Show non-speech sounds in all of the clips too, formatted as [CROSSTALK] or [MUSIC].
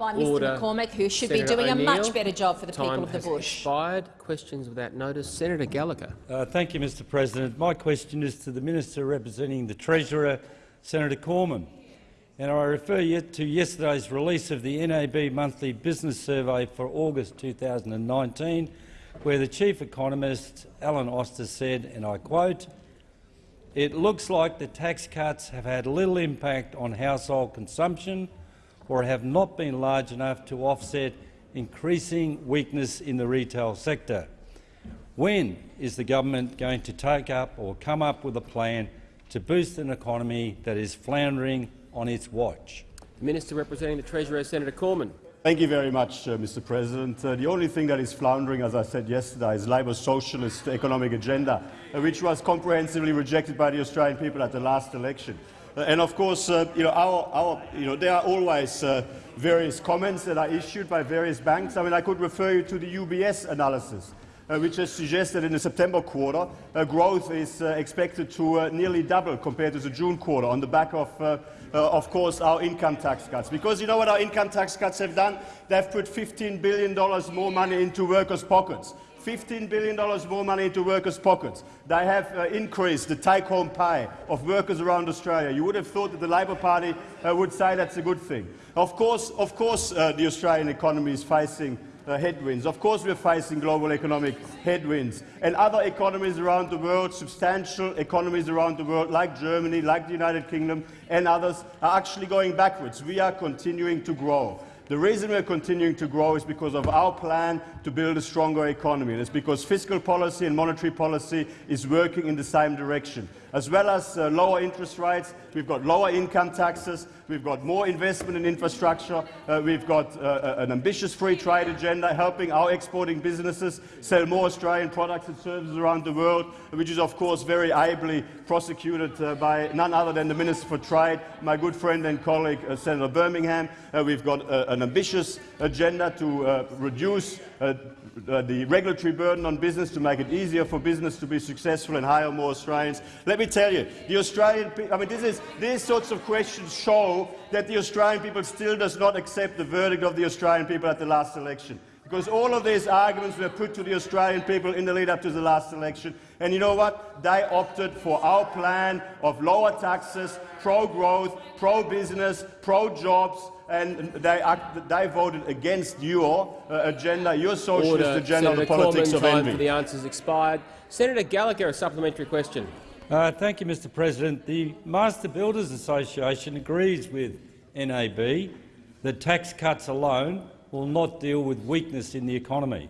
by Mr Order. McCormack, who should Senator be doing a much better job for the Time people of the has bush. expired. Questions without notice. Senator Gallagher. Uh, thank you, Mr President. My question is to the Minister representing the Treasurer, Senator Cormann. And I refer you to yesterday's release of the NAB Monthly Business Survey for August 2019, where the Chief Economist, Alan Oster, said, and I quote, it looks like the tax cuts have had little impact on household consumption or have not been large enough to offset increasing weakness in the retail sector. When is the government going to take up or come up with a plan to boost an economy that is floundering on its watch? The Minister representing the Treasurer, Senator Cormann. Thank you very much, uh, Mr. President. Uh, the only thing that is floundering, as I said yesterday, is Labor's socialist economic agenda, uh, which was comprehensively rejected by the Australian people at the last election. And of course, uh, you know, our, our, you know, there are always uh, various comments that are issued by various banks. I mean, I could refer you to the UBS analysis, uh, which has suggested in the September quarter uh, growth is uh, expected to uh, nearly double compared to the June quarter on the back of, of course, our income tax cuts. Because you know what our income tax cuts have done? They've put $15 billion more money into workers' pockets. $15 billion more money into workers' pockets. They have uh, increased the take-home pay of workers around Australia. You would have thought that the Labor Party uh, would say that's a good thing. Of course, of course uh, the Australian economy is facing uh, headwinds. Of course we're facing global economic headwinds. And other economies around the world, substantial economies around the world, like Germany, like the United Kingdom and others, are actually going backwards. We are continuing to grow. The reason we're continuing to grow is because of our plan to build a stronger economy. And it's because fiscal policy and monetary policy is working in the same direction. As well as uh, lower interest rates, we've got lower income taxes, we've got more investment in infrastructure, uh, we've got uh, an ambitious free trade agenda helping our exporting businesses sell more Australian products and services around the world, which is of course very ably prosecuted uh, by none other than the Minister for Trade, my good friend and colleague uh, Senator Birmingham. Uh, we've got an ambitious agenda to reduce uh, the regulatory burden on business to make it easier for business to be successful and hire more Australians. Let me tell you, the Australian I mean, this is, these sorts of questions show that the Australian people still does not accept the verdict of the Australian people at the last election. Because all of these arguments were put to the Australian people in the lead-up to the last election. And you know what? They opted for our plan of lower taxes, pro-growth, pro-business, pro-jobs, and they, act, they voted against your uh, agenda, your socialist Order. agenda Senator of the politics Cormann, of time for the answers expired. Senator Gallagher, a supplementary question. Uh, thank you, Mr President. The Master Builders Association agrees with NAB that tax cuts alone will not deal with weakness in the economy.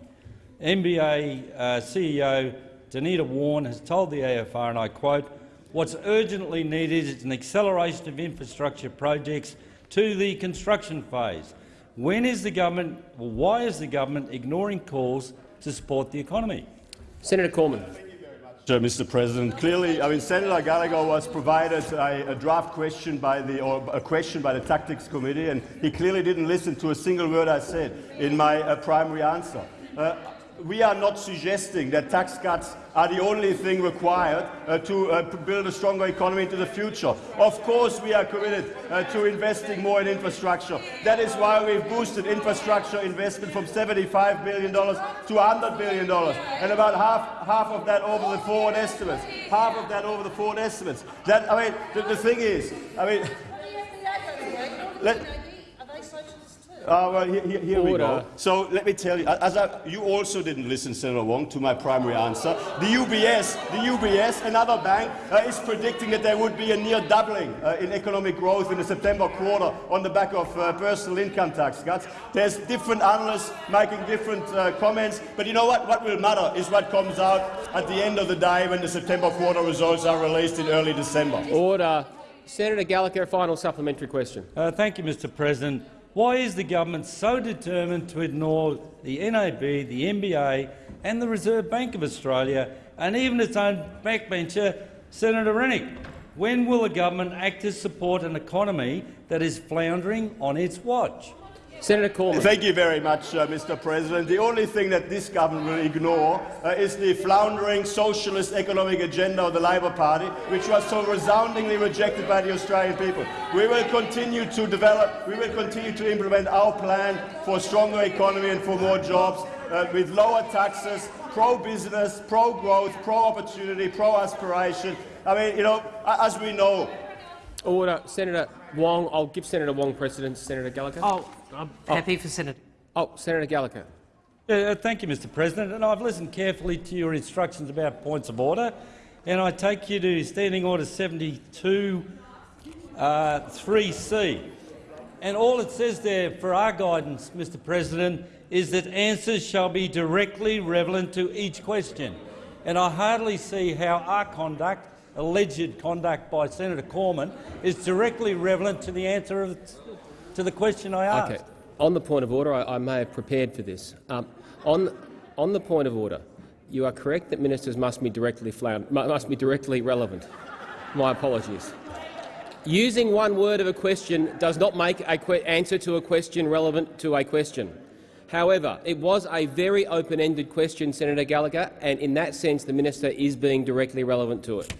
MBA uh, CEO Denita Wawn has told the AFR, and I quote, what's urgently needed is an acceleration of infrastructure projects to the construction phase. When is the government, well, why is the government ignoring calls to support the economy? Senator Cormann. Mr. President, clearly, I mean, Senator Gallagher was provided a, a, draft question by the, or a question by the Tactics Committee, and he clearly didn't listen to a single word I said in my uh, primary answer. Uh, we are not suggesting that tax cuts are the only thing required uh, to uh, build a stronger economy into the future. Of course we are committed uh, to investing more in infrastructure. That is why we've boosted infrastructure investment from $75 billion to $100 billion, and about half, half of that over the forward estimates. Half of that over the forward estimates. That, I mean, the, the thing is, I mean, let, uh, well, here, here we go. So let me tell you, as I, you also didn't listen, Senator Wong, to my primary answer. The UBS, the UBS, another bank, uh, is predicting that there would be a near doubling uh, in economic growth in the September quarter on the back of uh, personal income tax cuts. There's different analysts making different uh, comments, but you know what? What will matter is what comes out at the end of the day when the September quarter results are released in early December. Order. Senator Gallagher, final supplementary question. Uh, thank you, Mr President. Why is the government so determined to ignore the NAB, the MBA and the Reserve Bank of Australia and even its own backbencher, Senator Rennick? When will the government act to support an economy that is floundering on its watch? Senator Cormann. Thank you very much, uh, Mr. President. The only thing that this government will ignore uh, is the floundering socialist economic agenda of the Labor Party, which was so resoundingly rejected by the Australian people. We will continue to develop, we will continue to implement our plan for a stronger economy and for more jobs, uh, with lower taxes, pro-business, pro-growth, pro-opportunity, pro-aspiration. I mean, you know, as we know, Order. Senator Wong. I'll give Senator Wong precedence. Senator Gallagher. Oh, I'm happy for Senator. Oh, Senator Gallagher. Uh, thank you, Mr President. And I've listened carefully to your instructions about points of order, and I take you to Standing Order 72 uh, 3C. And all it says there for our guidance, Mr President, is that answers shall be directly relevant to each question. And I hardly see how our conduct, alleged conduct by Senator Cormann, is directly relevant to the answer of, to the question I asked. Okay. On the point of order, I, I may have prepared for this. Um, on, on the point of order, you are correct that ministers must be directly, must be directly relevant. My apologies. Using one word of a question does not make an answer to a question relevant to a question. However, it was a very open-ended question, Senator Gallagher, and in that sense the minister is being directly relevant to it.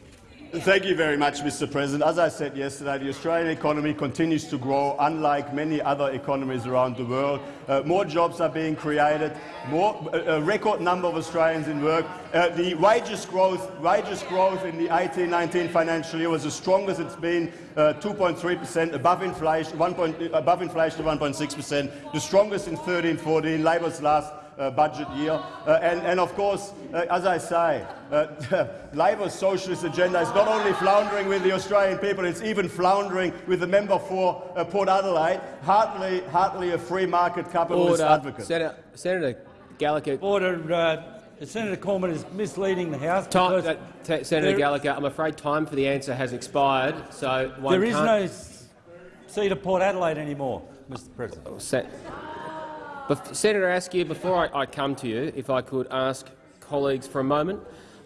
Thank you very much, Mr. President. As I said yesterday, the Australian economy continues to grow, unlike many other economies around the world. Uh, more jobs are being created, more, a, a record number of Australians in work. Uh, the wages growth, wages growth in the 18-19 financial year was the strongest it's been, uh, 2.3 per cent, above inflation, 1 point, above inflation 1.6 per cent, the strongest in 13-14, Labor's last uh, budget year. Uh, and, and, of course, uh, as I say, uh, [LAUGHS] Labor's socialist agenda is not only floundering with the Australian people, it's even floundering with the member for uh, Port Adelaide, hardly, hardly a free market capitalist Order. advocate. Senator, Senator Gallagher, Order. Uh, Senator Cormann is misleading the House. Time, because uh, Senator Gallagher, I'm afraid time for the answer has expired, so one there is can't... no seat of Port Adelaide anymore, Mr President. Bef- Senator Askew, before I, I come to you, if I could ask colleagues for a moment,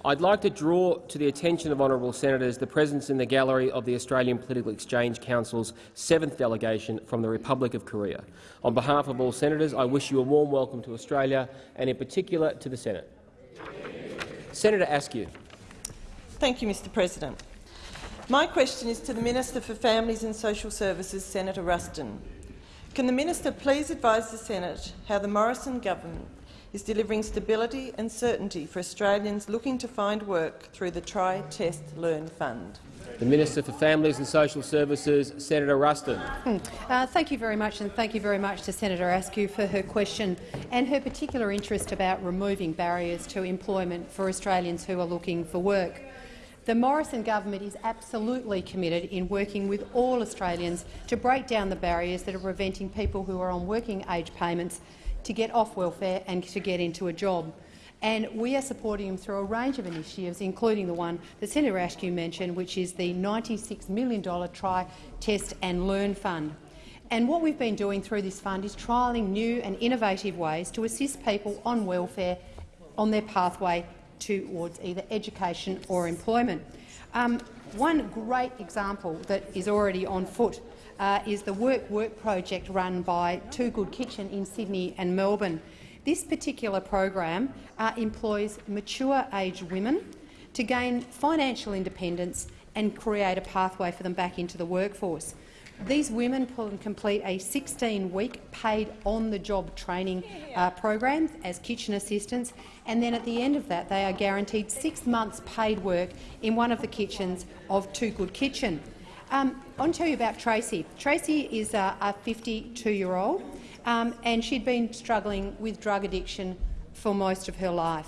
I'd like to draw to the attention of honourable senators the presence in the gallery of the Australian Political Exchange Council's seventh delegation from the Republic of Korea. On behalf of all senators, I wish you a warm welcome to Australia and in particular to the Senate. Senator Askew. Thank you, Mr President. My question is to the Minister for Families and Social Services, Senator Ruston. Can the minister please advise the Senate how the Morrison government is delivering stability and certainty for Australians looking to find work through the Try, Test, Learn Fund? The Minister for Families and Social Services, Senator Ruston. Uh, thank you very much, and thank you very much to Senator Askew for her question and her particular interest about removing barriers to employment for Australians who are looking for work. The Morrison government is absolutely committed in working with all Australians to break down the barriers that are preventing people who are on working age payments to get off welfare and to get into a job. And we are supporting them through a range of initiatives, including the one that Senator Askew mentioned, which is the $96 million Try, Test and Learn Fund. And what we've been doing through this fund is trialling new and innovative ways to assist people on welfare on their pathway towards either education or employment. Um, one great example that is already on foot uh, is the Work Work project run by Too Good Kitchen in Sydney and Melbourne. This particular program uh, employs mature-aged women to gain financial independence and create a pathway for them back into the workforce. These women complete a 16-week paid on-the-job training uh, program as kitchen assistants, and then at the end of that they are guaranteed six months paid work in one of the kitchens of Too Good Kitchen. Um, I'll tell you about Tracy. Tracy is a, a 52-year-old, um, and she'd been struggling with drug addiction for most of her life.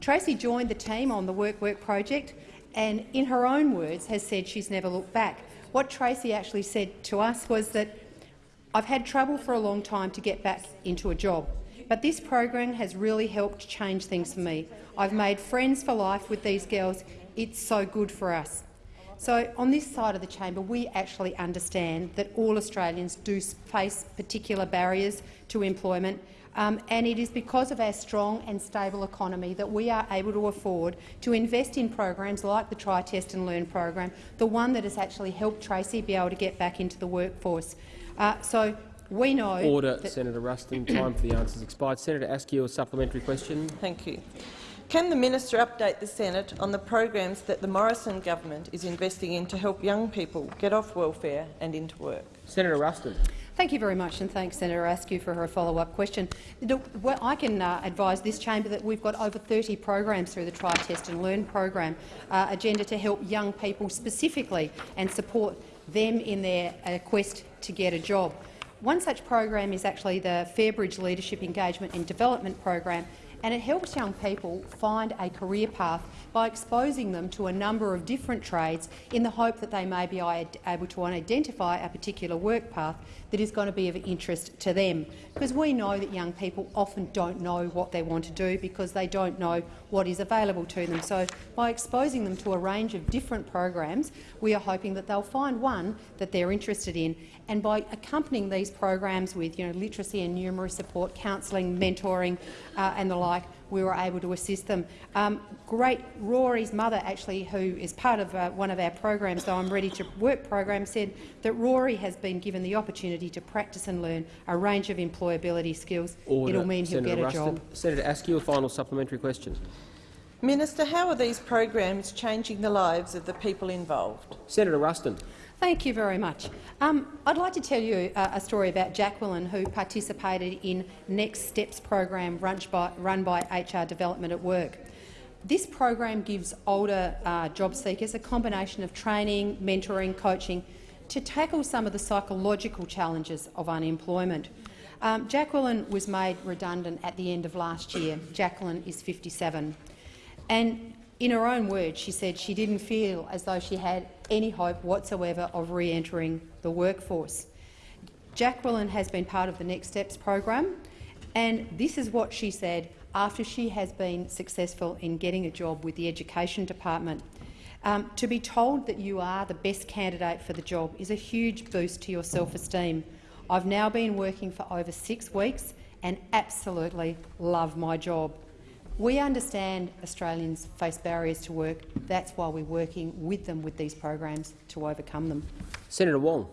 Tracy joined the team on the Work Work project and, in her own words, has said she's never looked back. What Tracy actually said to us was that I've had trouble for a long time to get back into a job, but this program has really helped change things for me. I've made friends for life with these girls. It's so good for us. So on this side of the chamber, we actually understand that all Australians do face particular barriers to employment, um, and it is because of our strong and stable economy that we are able to afford to invest in programs like the Try, Test and Learn program, the one that has actually helped Tracy be able to get back into the workforce. Uh, so We know Order, Senator Ruston. Time for the answers expired. Senator Askew, a supplementary question. Thank you. Can the minister update the Senate on the programs that the Morrison government is investing in to help young people get off welfare and into work? Senator Ruston. Thank you very much, and thanks, Senator Askew, for her follow-up question. I can uh, advise this chamber that we've got over 30 programs through the Try, Test and Learn program uh, agenda to help young people specifically and support them in their uh, quest to get a job. One such program is actually the Fairbridge Leadership Engagement and Development program, and it helps young people find a career path by exposing them to a number of different trades in the hope that they may be able to identify a particular work path that is going to be of interest to them. Because we know that young people often don't know what they want to do because they don't know what is available to them. So by exposing them to a range of different programs, we are hoping that they'll find one that they're interested in. And by accompanying these programs with you know, literacy and numeracy support, counselling, mentoring uh, and the like, we were able to assist them. Um, great Rory's mother, actually, who is part of uh, one of our programs, the I'm Ready to Work program, said that Rory has been given the opportunity to practice and learn a range of employability skills. Order. It'll mean he'll Senator get a job. Senator Askew, a final supplementary question. Minister, how are these programs changing the lives of the people involved? Senator Ruston. Thank you very much. Um, I'd like to tell you uh, a story about Jacqueline, who participated in Next Steps program run by, run by HR Development at Work. This program gives older uh, job seekers a combination of training, mentoring, coaching to tackle some of the psychological challenges of unemployment. Um, Jacqueline was made redundant at the end of last year. Jacqueline is 57. And in her own words, she said she didn't feel as though she had any hope whatsoever of re-entering the workforce. Jacqueline has been part of the Next Steps program, and this is what she said after she has been successful in getting a job with the Education Department. Um, to be told that you are the best candidate for the job is a huge boost to your self-esteem. I've now been working for over six weeks and absolutely love my job. We understand Australians face barriers to work. That's why we're working with them with these programs to overcome them. Senator Wong.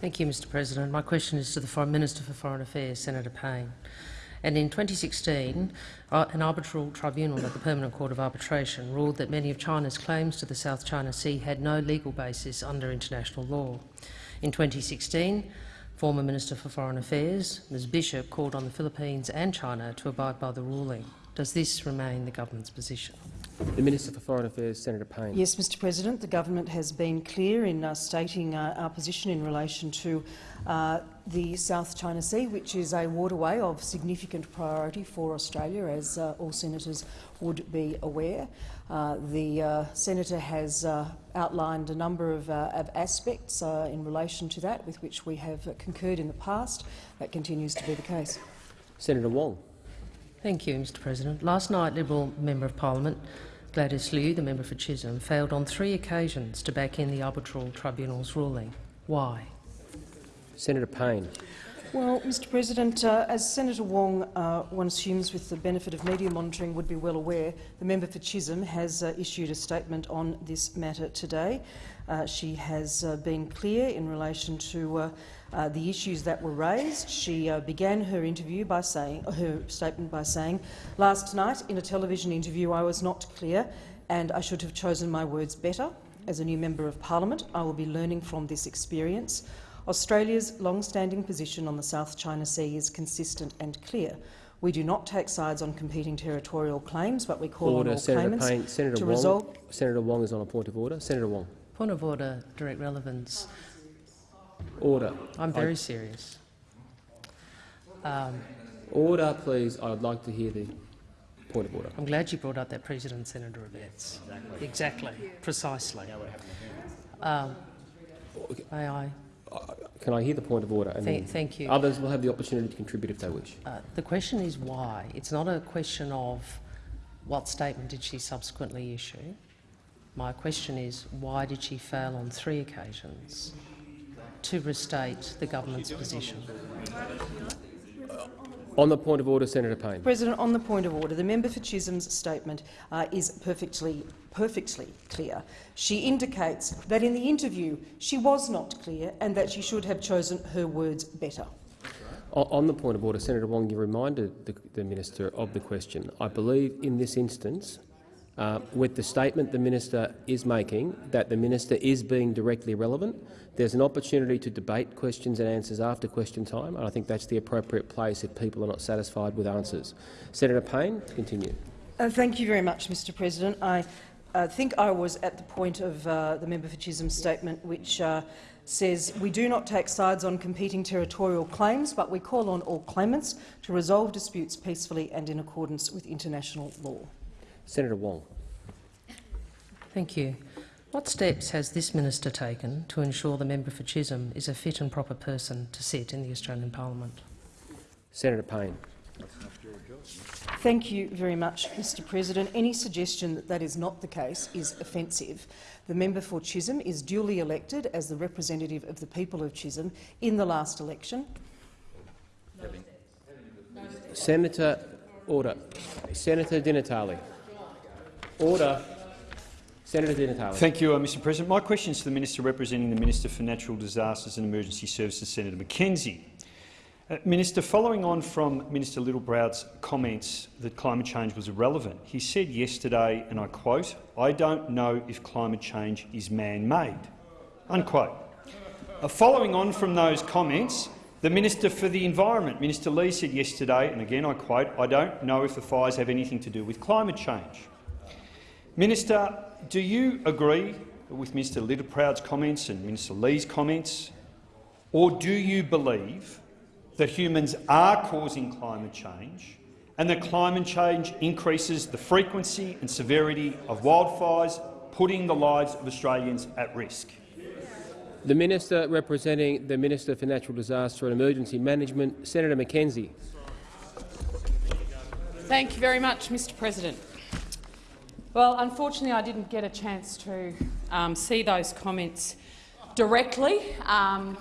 Thank you, Mr President. My question is to the Foreign Minister for Foreign Affairs, Senator Payne. And in 2016, uh, an arbitral tribunal at the Permanent Court of Arbitration ruled that many of China's claims to the South China Sea had no legal basis under international law. In 2016, former Minister for Foreign Affairs, Ms Bishop, called on the Philippines and China to abide by the ruling. Does this remain the government's position? The Minister for Foreign Affairs, Senator Payne. Yes, Mr President. The government has been clear in uh, stating uh, our position in relation to uh, the South China Sea, which is a waterway of significant priority for Australia, as uh, all senators would be aware. Uh, the uh, senator has outlined a number of, of aspects in relation to that with which we have concurred in the past. That continues to be the case. Senator Wong. Thank you, Mr President. Last night, Liberal Member of Parliament Gladys Liu, the member for Chisholm, failed on three occasions to back in the arbitral tribunal's ruling. Why? Senator Payne. Well, Mr President, uh, as Senator Wong, uh, one assumes with the benefit of media monitoring, would be well aware, the member for Chisholm has uh, issued a statement on this matter today. Uh, she has uh, been clear in relation to uh, the issues that were raised. She uh, began her interview by saying, her statement by saying, last night in a television interview I was not clear and I should have chosen my words better. As a new member of parliament, I will be learning from this experience. Australia's long-standing position on the South China Sea is consistent and clear. We do not take sides on competing territorial claims, but we call order, on all Senator claimants Payne. Senator to Wong. resolve. Senator Wong is on a point of order. Senator Wong. Point of order, direct relevance. Order. I'm very I, serious. Um, order, please. I'd like to hear the point of order. I'm glad you brought up that President Senator events. Exactly. exactly. Precisely. Um, may I? Uh, can I hear the point of order? And Th thank you. Others will have the opportunity to contribute if they wish. Uh, the question is why. It's not a question of what statement did she subsequently issue. My question is why did she fail on three occasions to restate the government's position? On the point of order, Senator Payne. President, on the point of order, the member for Chisholm's statement uh, is perfectly, perfectly clear. She indicates that in the interview she was not clear and that she should have chosen her words better. On the point of order, Senator Wong, you reminded the, the minister of the question. I believe in this instance, uh, with the statement the minister is making, that the minister is being directly relevant. There's an opportunity to debate questions and answers after question time, and I think that's the appropriate place if people are not satisfied with answers. Senator Payne, continue. Uh, thank you very much, Mr President. I uh, think I was at the point of uh, the member for Chisholm's statement, which uh, says we do not take sides on competing territorial claims, but we call on all claimants to resolve disputes peacefully and in accordance with international law. Senator Wong. Thank you. What steps has this minister taken to ensure the member for Chisholm is a fit and proper person to sit in the Australian Parliament? Senator Payne. Thank you very much, Mr President. Any suggestion that that is not the case is offensive. The member for Chisholm is duly elected as the representative of the people of Chisholm in the last election. Senator, order. Senator Di Natale. Order. Senator Di Natale. Thank you, uh, Mr President. My question is to the Minister representing the Minister for Natural Disasters and Emergency Services, Senator McKenzie. Uh, Minister, following on from Minister Littleproud's comments that climate change was irrelevant, he said yesterday, and I quote, I don't know if climate change is man-made. Unquote. Uh, following on from those comments, the Minister for the Environment, Minister Ley, said yesterday, and again I quote, I don't know if the fires have anything to do with climate change. Minister, do you agree with Mr Littleproud's comments and Minister Ley's comments, or do you believe that humans are causing climate change and that climate change increases the frequency and severity of wildfires, putting the lives of Australians at risk? The Minister representing the Minister for Natural Disaster and Emergency Management, Senator McKenzie. Thank you very much, Mr President. Well, unfortunately, I didn't get a chance to um, see those comments directly. Um,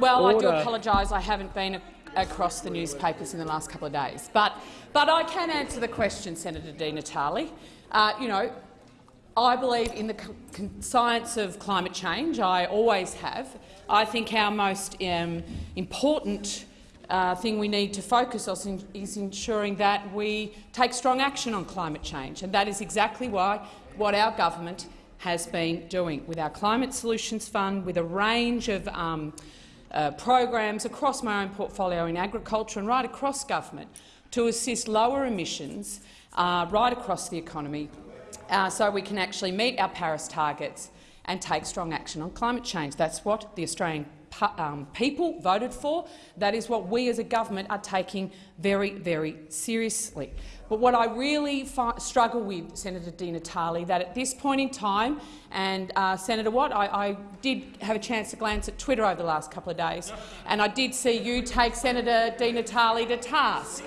well, Order. I do apologise. I haven't been across the newspapers in the last couple of days. But, but I can answer the question, Senator Di Natale. Uh, you know, I believe in the science of climate change. I always have. I think our most um, important uh, thing we need to focus on is ensuring that we take strong action on climate change, and that is exactly why what our government has been doing with our Climate Solutions Fund, with a range of um, uh, programs across my own portfolio in agriculture and right across government to assist lower emissions uh, right across the economy uh, so we can actually meet our Paris targets and take strong action on climate change. That's what the Australian um, people voted for. That is what we as a government are taking very, very seriously. But what I really struggle with, Senator Di Natale, that at this point in time, and uh, Senator Watt, I, I, did have a chance to glance at Twitter over the last couple of days, and I did see you take Senator Di Natale to task,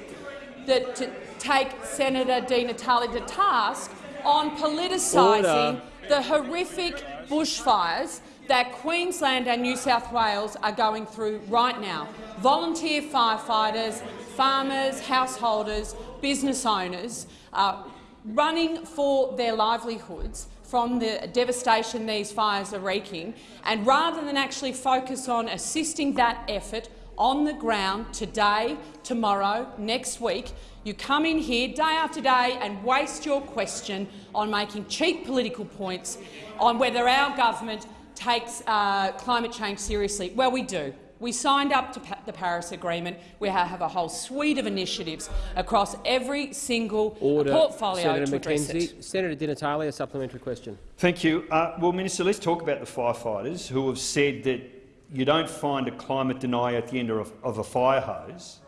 that to take Senator Di Natale to task on politicising the horrific bushfires that Queensland and New South Wales are going through right now. Volunteer firefighters, farmers, householders, business owners uh, running for their livelihoods from the devastation these fires are wreaking, and rather than actually focus on assisting that effort on the ground today, tomorrow, next week, you come in here day after day and waste your question on making cheap political points on whether our government takes uh, climate change seriously. Well, we do. We signed up to the Paris Agreement. We have a whole suite of initiatives across every single Order. portfolio Senator to address McKenzie. it. Senator Di Natale, a supplementary question. Thank you. Uh, well, Minister, let's talk about the firefighters who have said that you don't find a climate denier at the end of, of a fire hose.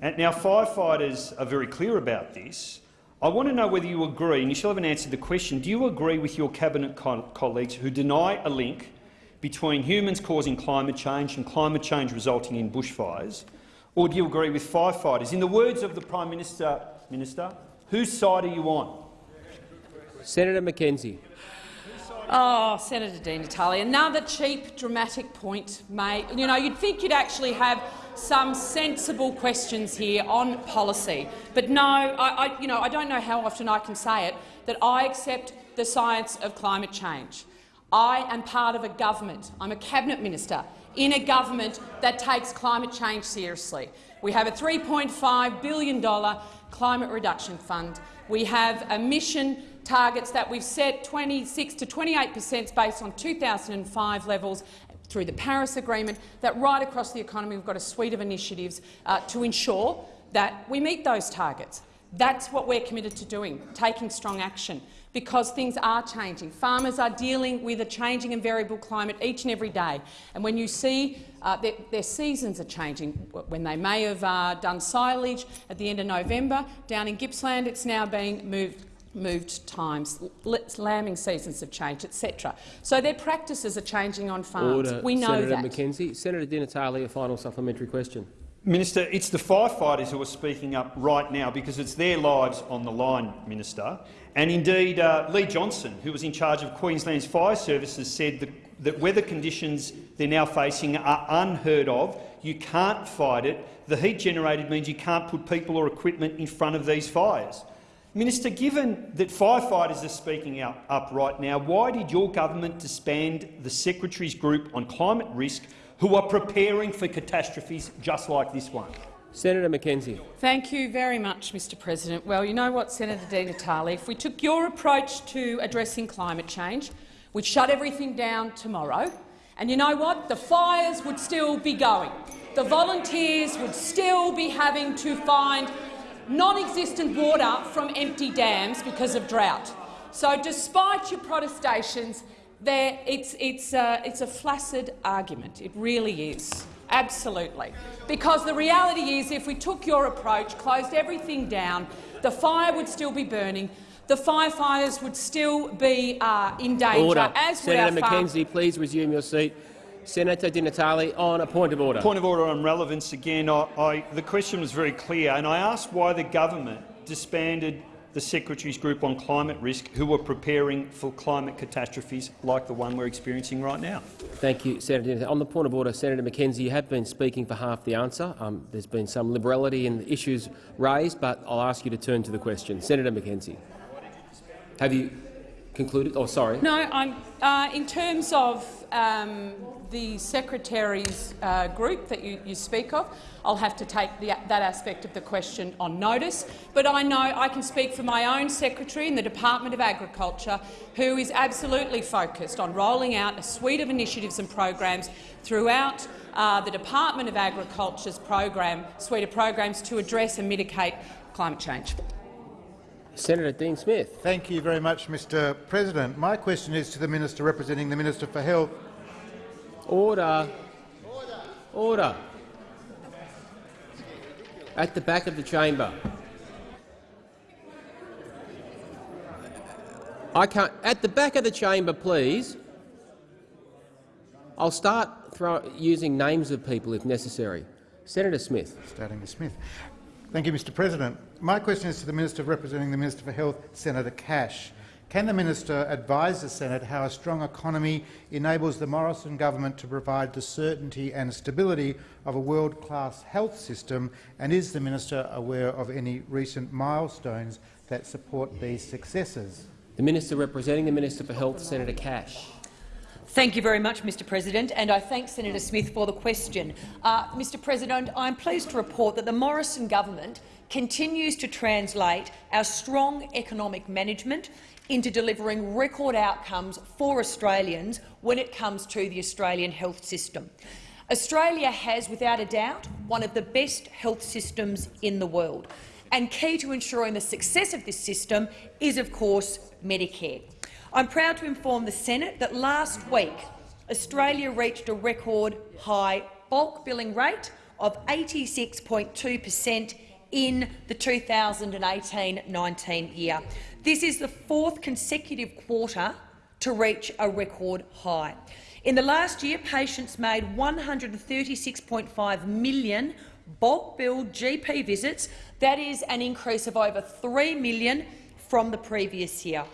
And now, firefighters are very clear about this. I want to know whether you agree, and you still haven't answered the question, do you agree with your cabinet co colleagues who deny a link between humans causing climate change and climate change resulting in bushfires, or do you agree with firefighters? In the words of the Prime Minister, Minister whose side are you on? Senator McKenzie. Oh, Senator Di Natale, another cheap, dramatic point made. You know, you'd think you'd actually have some sensible questions here on policy. But no, I, I, you know, I don't know how often I can say it, that I accept the science of climate change. I am part of a government. I'm a cabinet minister in a government that takes climate change seriously. We have a $3.5 billion climate reduction fund. We have emission targets that we've set 26 to 28 per cent based on 2005 levels through the Paris Agreement, that right across the economy we've got a suite of initiatives uh, to ensure that we meet those targets. That's what we're committed to doing, taking strong action, because things are changing. Farmers are dealing with a changing and variable climate each and every day. And when you see uh, their, their, seasons are changing, when they may have uh, done silage at the end of November, down in Gippsland it's now being moved moved times, lambing seasons have changed, etc. So their practices are changing on farms. Order. We know Senator that. McKenzie. Senator Di Natale, a final supplementary question. Minister, it's the firefighters who are speaking up right now because it's their lives on the line, Minister. And indeed, uh, Lee Johnson, who was in charge of Queensland's fire services, said that, that weather conditions they're now facing are unheard of. You can't fight it. The heat generated means you can't put people or equipment in front of these fires. Minister, given that firefighters are speaking out, up right now, why did your government disband the Secretaries Group on Climate Risk who are preparing for catastrophes just like this one? Senator McKenzie. Thank you very much, Mr President. Well, you know what, Senator Di Natale, if we took your approach to addressing climate change, we'd shut everything down tomorrow, and you know what? The fires would still be going. The volunteers would still be having to find non-existent water from empty dams because of drought. So despite your protestations, there, it's, it's, uh, it's a flaccid argument. It really is. Absolutely. Because the reality is if we took your approach, closed everything down, the fire would still be burning, the firefighters would still be uh, in danger, Order. as Senator McKenzie, please resume your seat. Senator Di Natale, on a point of order. Point of order on relevance again. I, I, the question was very clear, and I asked why the government disbanded the Secretaries Group on Climate Risk, who were preparing for climate catastrophes like the one we're experiencing right now. Thank you, Senator. On the point of order, Senator McKenzie, you have been speaking for half the answer. Um, there's been some liberality in the issues raised, but I'll ask you to turn to the question. Senator McKenzie, have you concluded? Oh, sorry. No, I'm, uh, in terms of um, the secretary's uh, group that you, you, speak of, I'll have to take the, that aspect of the question on notice. But I know I can speak for my own secretary in the Department of Agriculture, who is absolutely focused on rolling out a suite of initiatives and programs throughout uh, the Department of Agriculture's program, suite of programs to address and mitigate climate change. Senator Dean Smith. Thank you very much, Mr President. My question is to the Minister representing the Minister for Health. Order. Order. At the back of the chamber. I can't. At the back of the chamber, please. I'll start using names of people if necessary. Senator Smith. Starting with Smith. Thank you, Mr President. My question is to the Minister representing the Minister for Health, Senator Cash. Can the minister advise the Senate how a strong economy enables the Morrison government to provide the certainty and stability of a world-class health system, and is the minister aware of any recent milestones that support these successes? The minister representing the Minister for Health, Senator Cash. Thank you very much, Mr President, and I thank Senator Smith for the question. Uh, Mr President, I am pleased to report that the Morrison government continues to translate our strong economic management into delivering record outcomes for Australians when it comes to the Australian health system. Australia has, without a doubt, one of the best health systems in the world, and key to ensuring the success of this system is, of course, Medicare. I'm proud to inform the Senate that last week Australia reached a record high bulk billing rate of 86.2 per cent in the 2018-19 year. This is the fourth consecutive quarter to reach a record high. In the last year, patients made 136.5 million bulk billed GP visits. That is an increase of over 3 million from the previous year.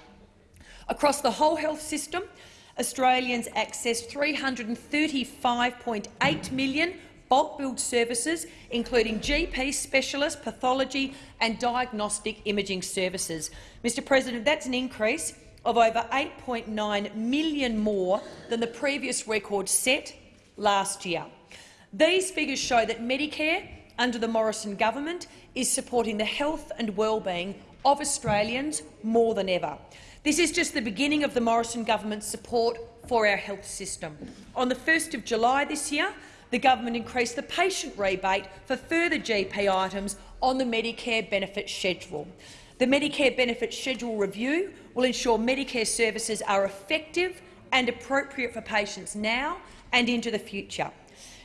Across the whole health system, Australians accessed 335.8 million bulk billed services, including GP, specialist, pathology and diagnostic imaging services. Mr President, that's an increase of over 8.9 million more than the previous record set last year. These figures show that Medicare, under the Morrison government, is supporting the health and well-being of Australians more than ever. This is just the beginning of the Morrison government's support for our health system. On the 1st of July this year, the government increased the patient rebate for further GP items on the Medicare benefit schedule. The Medicare benefit schedule review will ensure Medicare services are effective and appropriate for patients now and into the future.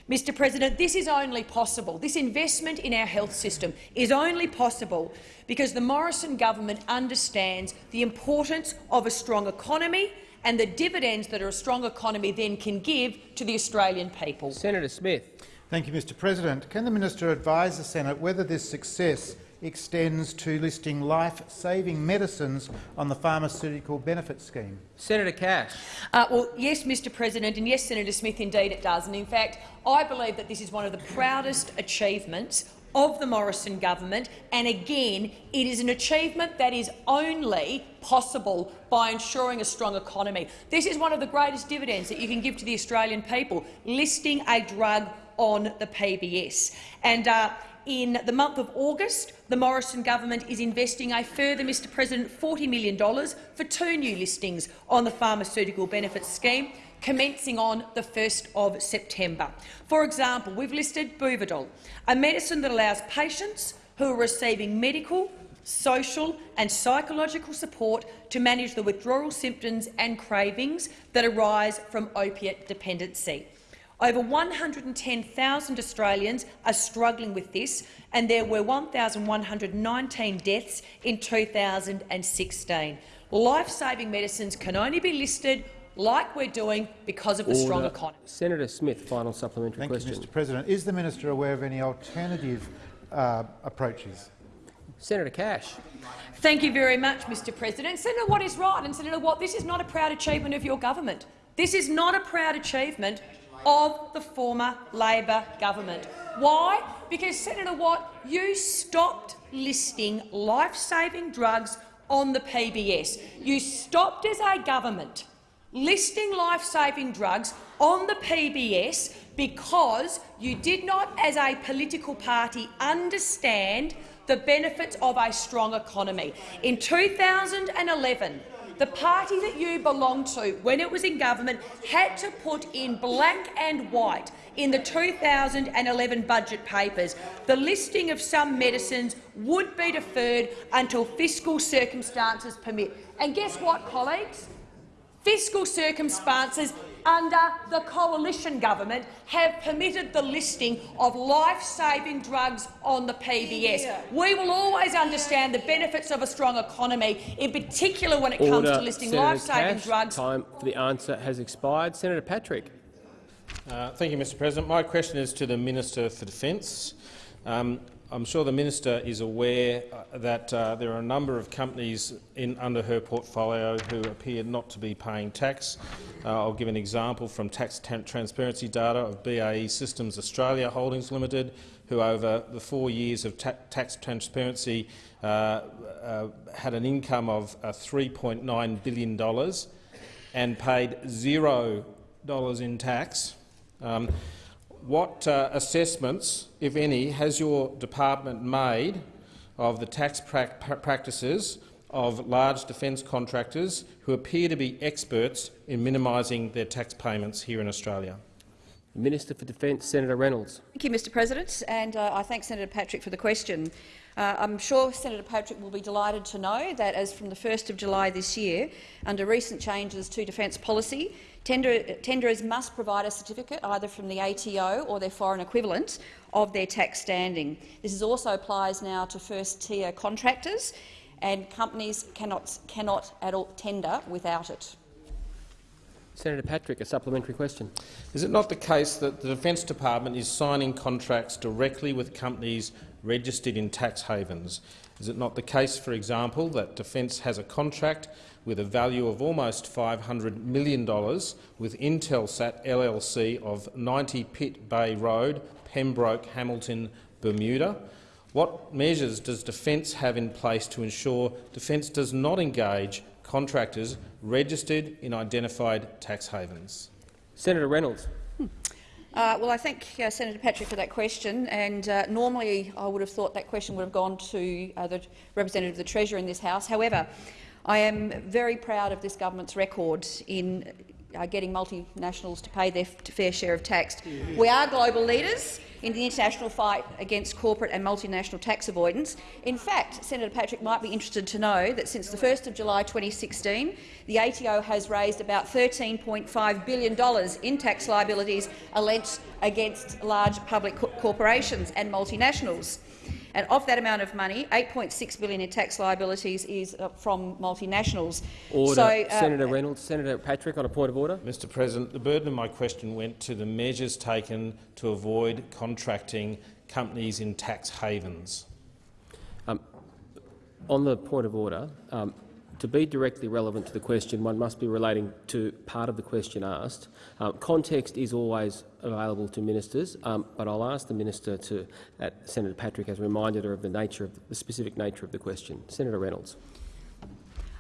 Mr President, this is only possible. This investment in our health system is only possible because the Morrison government understands the importance of a strong economy and the dividends that a strong economy then can give to the Australian people. Senator Smith. Thank you, Mr President. Can the minister advise the Senate whether this success extends to listing life-saving medicines on the pharmaceutical benefit scheme? Senator Cash. Uh, well, yes, Mr President, and yes, Senator Smith, indeed it does. And in fact, I believe that this is one of the proudest achievements of the Morrison government, and again, it is an achievement that is only possible by ensuring a strong economy. This is one of the greatest dividends that you can give to the Australian people, listing a drug on the PBS. And uh, in the month of August, the Morrison government is investing a further, Mr President, $40 million for two new listings on the pharmaceutical benefits scheme, commencing on the 1st of September. For example, we've listed Buvidal, a medicine that allows patients who are receiving medical, social and psychological support to manage the withdrawal symptoms and cravings that arise from opiate dependency. Over 110,000 Australians are struggling with this, and there were 1,119 deaths in 2016. Life-saving medicines can only be listed like we're doing because of the strong economy. Senator Smith, final supplementary Thank question. you, Mr President. Is the minister aware of any alternative uh, approaches? Senator Cash. Thank you very much, Mr President. Senator Watt is right, and Senator Watt, this is not a proud achievement of your government. This is not a proud achievement of the former Labor government. Why? Because, Senator Watt, you stopped listing life-saving drugs on the PBS. You stopped as a government listing life-saving drugs on the PBS because you did not, as a political party, understand the benefits of a strong economy. In 2011, the party that you belonged to, when it was in government, had to put in black and white in the 2011 budget papers the listing of some medicines would be deferred until fiscal circumstances permit. And guess what, colleagues? Fiscal circumstances under the coalition government have permitted the listing of life-saving drugs on the PBS. We will always understand the benefits of a strong economy, in particular when it comes to listing life-saving Cash, drugs. Time for the answer has expired. Senator Patrick. Uh, thank you, Mr President. My question is to the Minister for Defence. Um, I'm sure the minister is aware uh, that uh, there are a number of companies in, under her portfolio who appear not to be paying tax. Uh, I'll give an example from tax transparency data of BAE Systems Australia Holdings Limited, who over the four years of ta tax transparency uh, uh, had an income of uh, $3.9 billion and paid zero dollars in tax. Um, what uh, assessments, if any, has your department made of the tax pra practices of large defence contractors who appear to be experts in minimising their tax payments here in Australia? Minister for Defence, Senator Reynolds. Thank you, Mr President, and uh, I thank Senator Patrick for the question. Uh, I'm sure Senator Patrick will be delighted to know that as from the 1st of July this year, under recent changes to defence policy, tender, tenderers must provide a certificate either from the ATO or their foreign equivalent of their tax standing. This also applies now to first-tier contractors, and companies cannot, cannot at all tender without it. Senator Patrick, a supplementary question. Is it not the case that the Defence Department is signing contracts directly with companies registered in tax havens? Is it not the case, for example, that Defence has a contract with a value of almost $500 million with Intelsat LLC of 90 Pitt Bay Road, Pembroke, Hamilton, Bermuda. What measures does Defence have in place to ensure Defence does not engage contractors registered in identified tax havens? Senator Reynolds. Uh, well, I thank uh, Senator Patrick for that question. And uh, normally, I would have thought that question would have gone to uh, the representative of the Treasurer in this House. However, I am very proud of this government's record in uh, getting multinationals to pay their fair share of tax. We are global leaders in the international fight against corporate and multinational tax avoidance. In fact, Senator Patrick might be interested to know that since the 1st of July 2016, the ATO has raised about $13.5 billion in tax liabilities against large public co corporations and multinationals. And of that amount of money, 8.6 billion in tax liabilities is uh, from multinationals. Order. So, uh, Senator Reynolds. Senator Patrick on a point of order. Mr President, the burden of my question went to the measures taken to avoid contracting companies in tax havens. Um, on the point of order, um, to be directly relevant to the question, one must be relating to part of the question asked. Um, context is always available to ministers, um, but I'll ask the minister to, that Senator Patrick has reminded her of the nature of the, specific nature of the question. Senator Reynolds.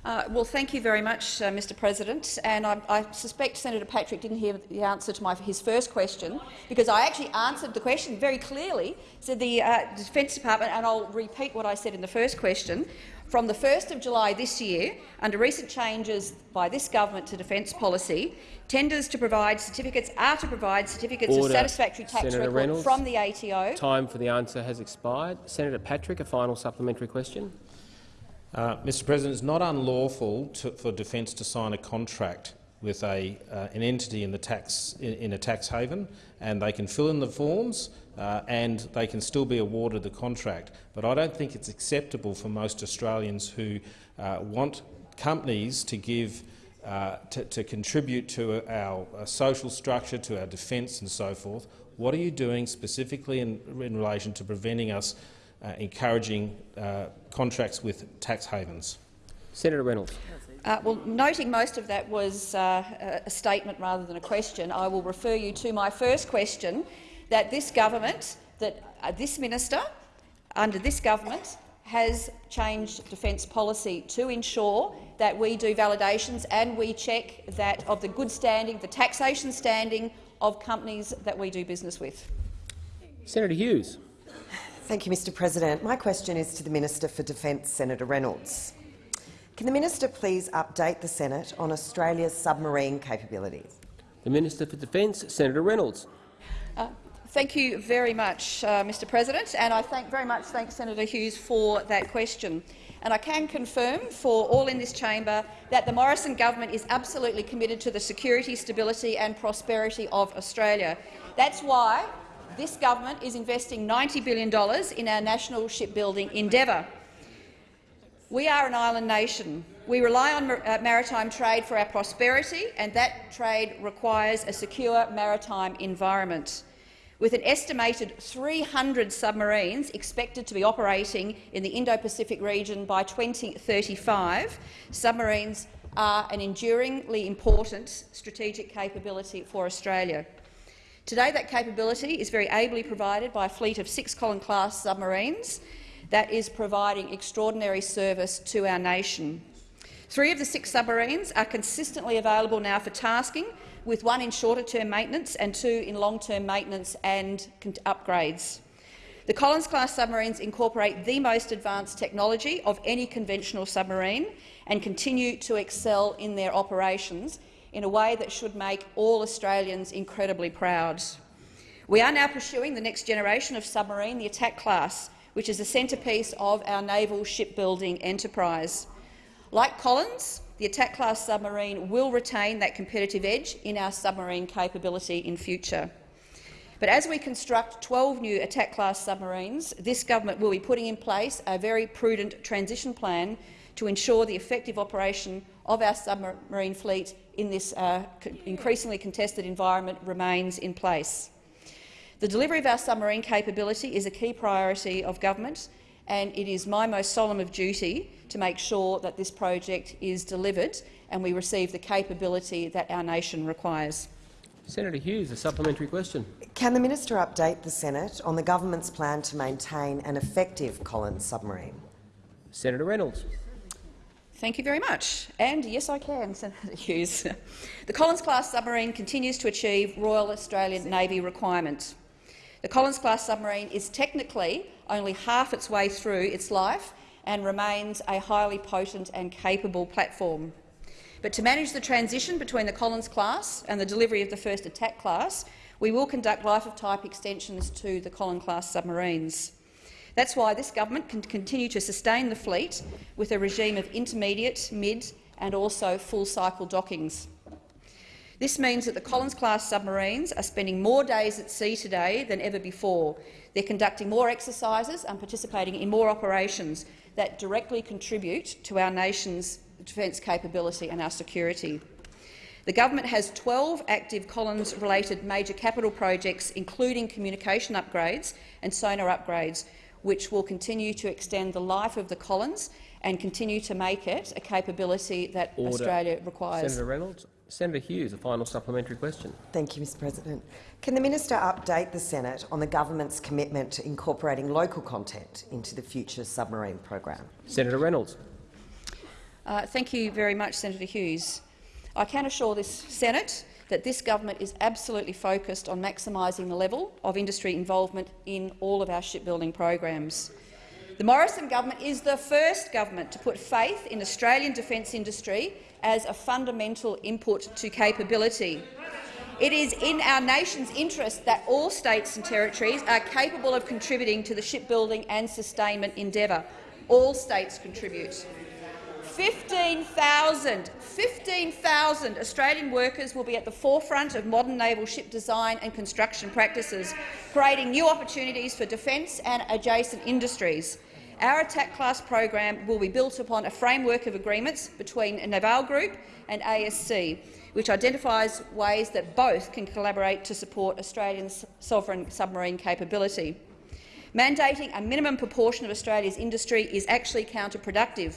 Uh, well, thank you very much, uh, Mr President. And I, I, suspect Senator Patrick didn't hear the answer to my, his first question, because I actually answered the question very clearly. Said the uh, Defence Department, and I'll repeat what I said in the first question. From the 1st of July this year, under recent changes by this government to defence policy, tenders to provide certificates are to provide certificates Order. of satisfactory tax Senator record Reynolds, from the ATO. Time for the answer has expired. Senator Patrick, a final supplementary question. Uh, Mr President, it's not unlawful to, for Defence to sign a contract with a, uh, an entity in, the tax, in, in, a tax haven, and they can fill in the forms uh, and they can still be awarded the contract. But I don't think it's acceptable for most Australians who uh, want companies to give uh, to, to, contribute to our social structure, to our defence and so forth. What are you doing specifically in, in relation to preventing us uh, encouraging uh, contracts with tax havens. Senator Reynolds. Uh, well, noting most of that was uh, a statement rather than a question, I will refer you to my first question, that this government, that uh, this minister, under this government, has changed defence policy to ensure that we do validations and we check that of the good standing, the taxation standing of companies that we do business with. Senator Hughes. Thank you, Mr President. My question is to the Minister for Defence, Senator Reynolds. Can the minister please update the Senate on Australia's submarine capabilities? The Minister for Defence, Senator Reynolds. Thank you very much, uh, Mr President, and I thank very much thank Senator Hughes for that question. And I can confirm for all in this chamber that the Morrison government is absolutely committed to the security, stability and prosperity of Australia. That's why this government is investing $90 billion in our national shipbuilding endeavour. We are an island nation. We rely on uh, maritime trade for our prosperity, and that trade requires a secure maritime environment. With an estimated 300 submarines expected to be operating in the Indo-Pacific region by 2035, submarines are an enduringly important strategic capability for Australia. Today, that capability is very ably provided by a fleet of six Collins-class submarines that is providing extraordinary service to our nation. Three of the six submarines are consistently available now for tasking, with one in shorter-term maintenance and two in long-term maintenance and upgrades. The Collins-class submarines incorporate the most advanced technology of any conventional submarine and continue to excel in their operations, in a way that should make all Australians incredibly proud. We are now pursuing the next generation of submarine, the attack class, which is the centrepiece of our naval shipbuilding enterprise. Like Collins, the attack class submarine will retain that competitive edge in our submarine capability in future. But as we construct 12 new attack class submarines, this government will be putting in place a very prudent transition plan to ensure the effective operation of our submarine fleet in this uh, increasingly contested environment remains in place. The delivery of our submarine capability is a key priority of government, and it is my most solemn of duty to make sure that this project is delivered and we receive the capability that our nation requires. Senator Hughes, a supplementary question. Can the minister update the Senate on the government's plan to maintain an effective Collins submarine? Senator Reynolds. Thank you very much. And yes, I can, [LAUGHS] Senator Hughes. The Collins-class submarine continues to achieve Royal Australian Navy requirements. The Collins-class submarine is technically only half its way through its life and remains a highly potent and capable platform. But to manage the transition between the Collins class and the delivery of the first attack class, we will conduct life-of-type extensions to the Collins-class submarines. That's why this government can continue to sustain the fleet with a regime of intermediate, mid and also full-cycle dockings. This means that the Collins-class submarines are spending more days at sea today than ever before. They're conducting more exercises and participating in more operations that directly contribute to our nation's defence capability and our security. The government has 12 active Collins-related major capital projects, including communication upgrades and sonar upgrades, which will continue to extend the life of the Collins and continue to make it a capability that Order. Australia requires. Senator Reynolds. Senator Hughes, a final supplementary question. Thank you, Mr President. Can the minister update the Senate on the government's commitment to incorporating local content into the future submarine program? Senator Reynolds. Uh, thank you very much, Senator Hughes. I can assure this Senate that this government is absolutely focused on maximising the level of industry involvement in all of our shipbuilding programs. The Morrison government is the first government to put faith in Australian defence industry as a fundamental input to capability. It is in our nation's interest that all states and territories are capable of contributing to the shipbuilding and sustainment endeavour. All states contribute. 15,000 15,000 Australian workers will be at the forefront of modern naval ship design and construction practices, creating new opportunities for defence and adjacent industries. Our attack class program will be built upon a framework of agreements between Naval Group and ASC, which identifies ways that both can collaborate to support Australian sovereign submarine capability. Mandating a minimum proportion of Australia's industry is actually counterproductive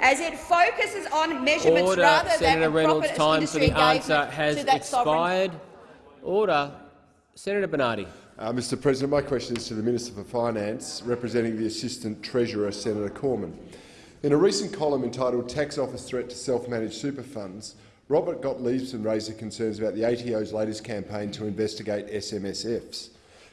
as it focuses on measurements Order. rather Senator than Reynolds, proper time industry for the answer has sovereign expired. Order. Senator Bernardi. Uh, Mr President, my question is to the Minister for Finance, representing the Assistant Treasurer, Senator Cormann. In a recent column entitled Tax Office Threat to Self-Managed Super Funds, Robert Gottliebsen raised concerns about the ATO's latest campaign to investigate SMSFs.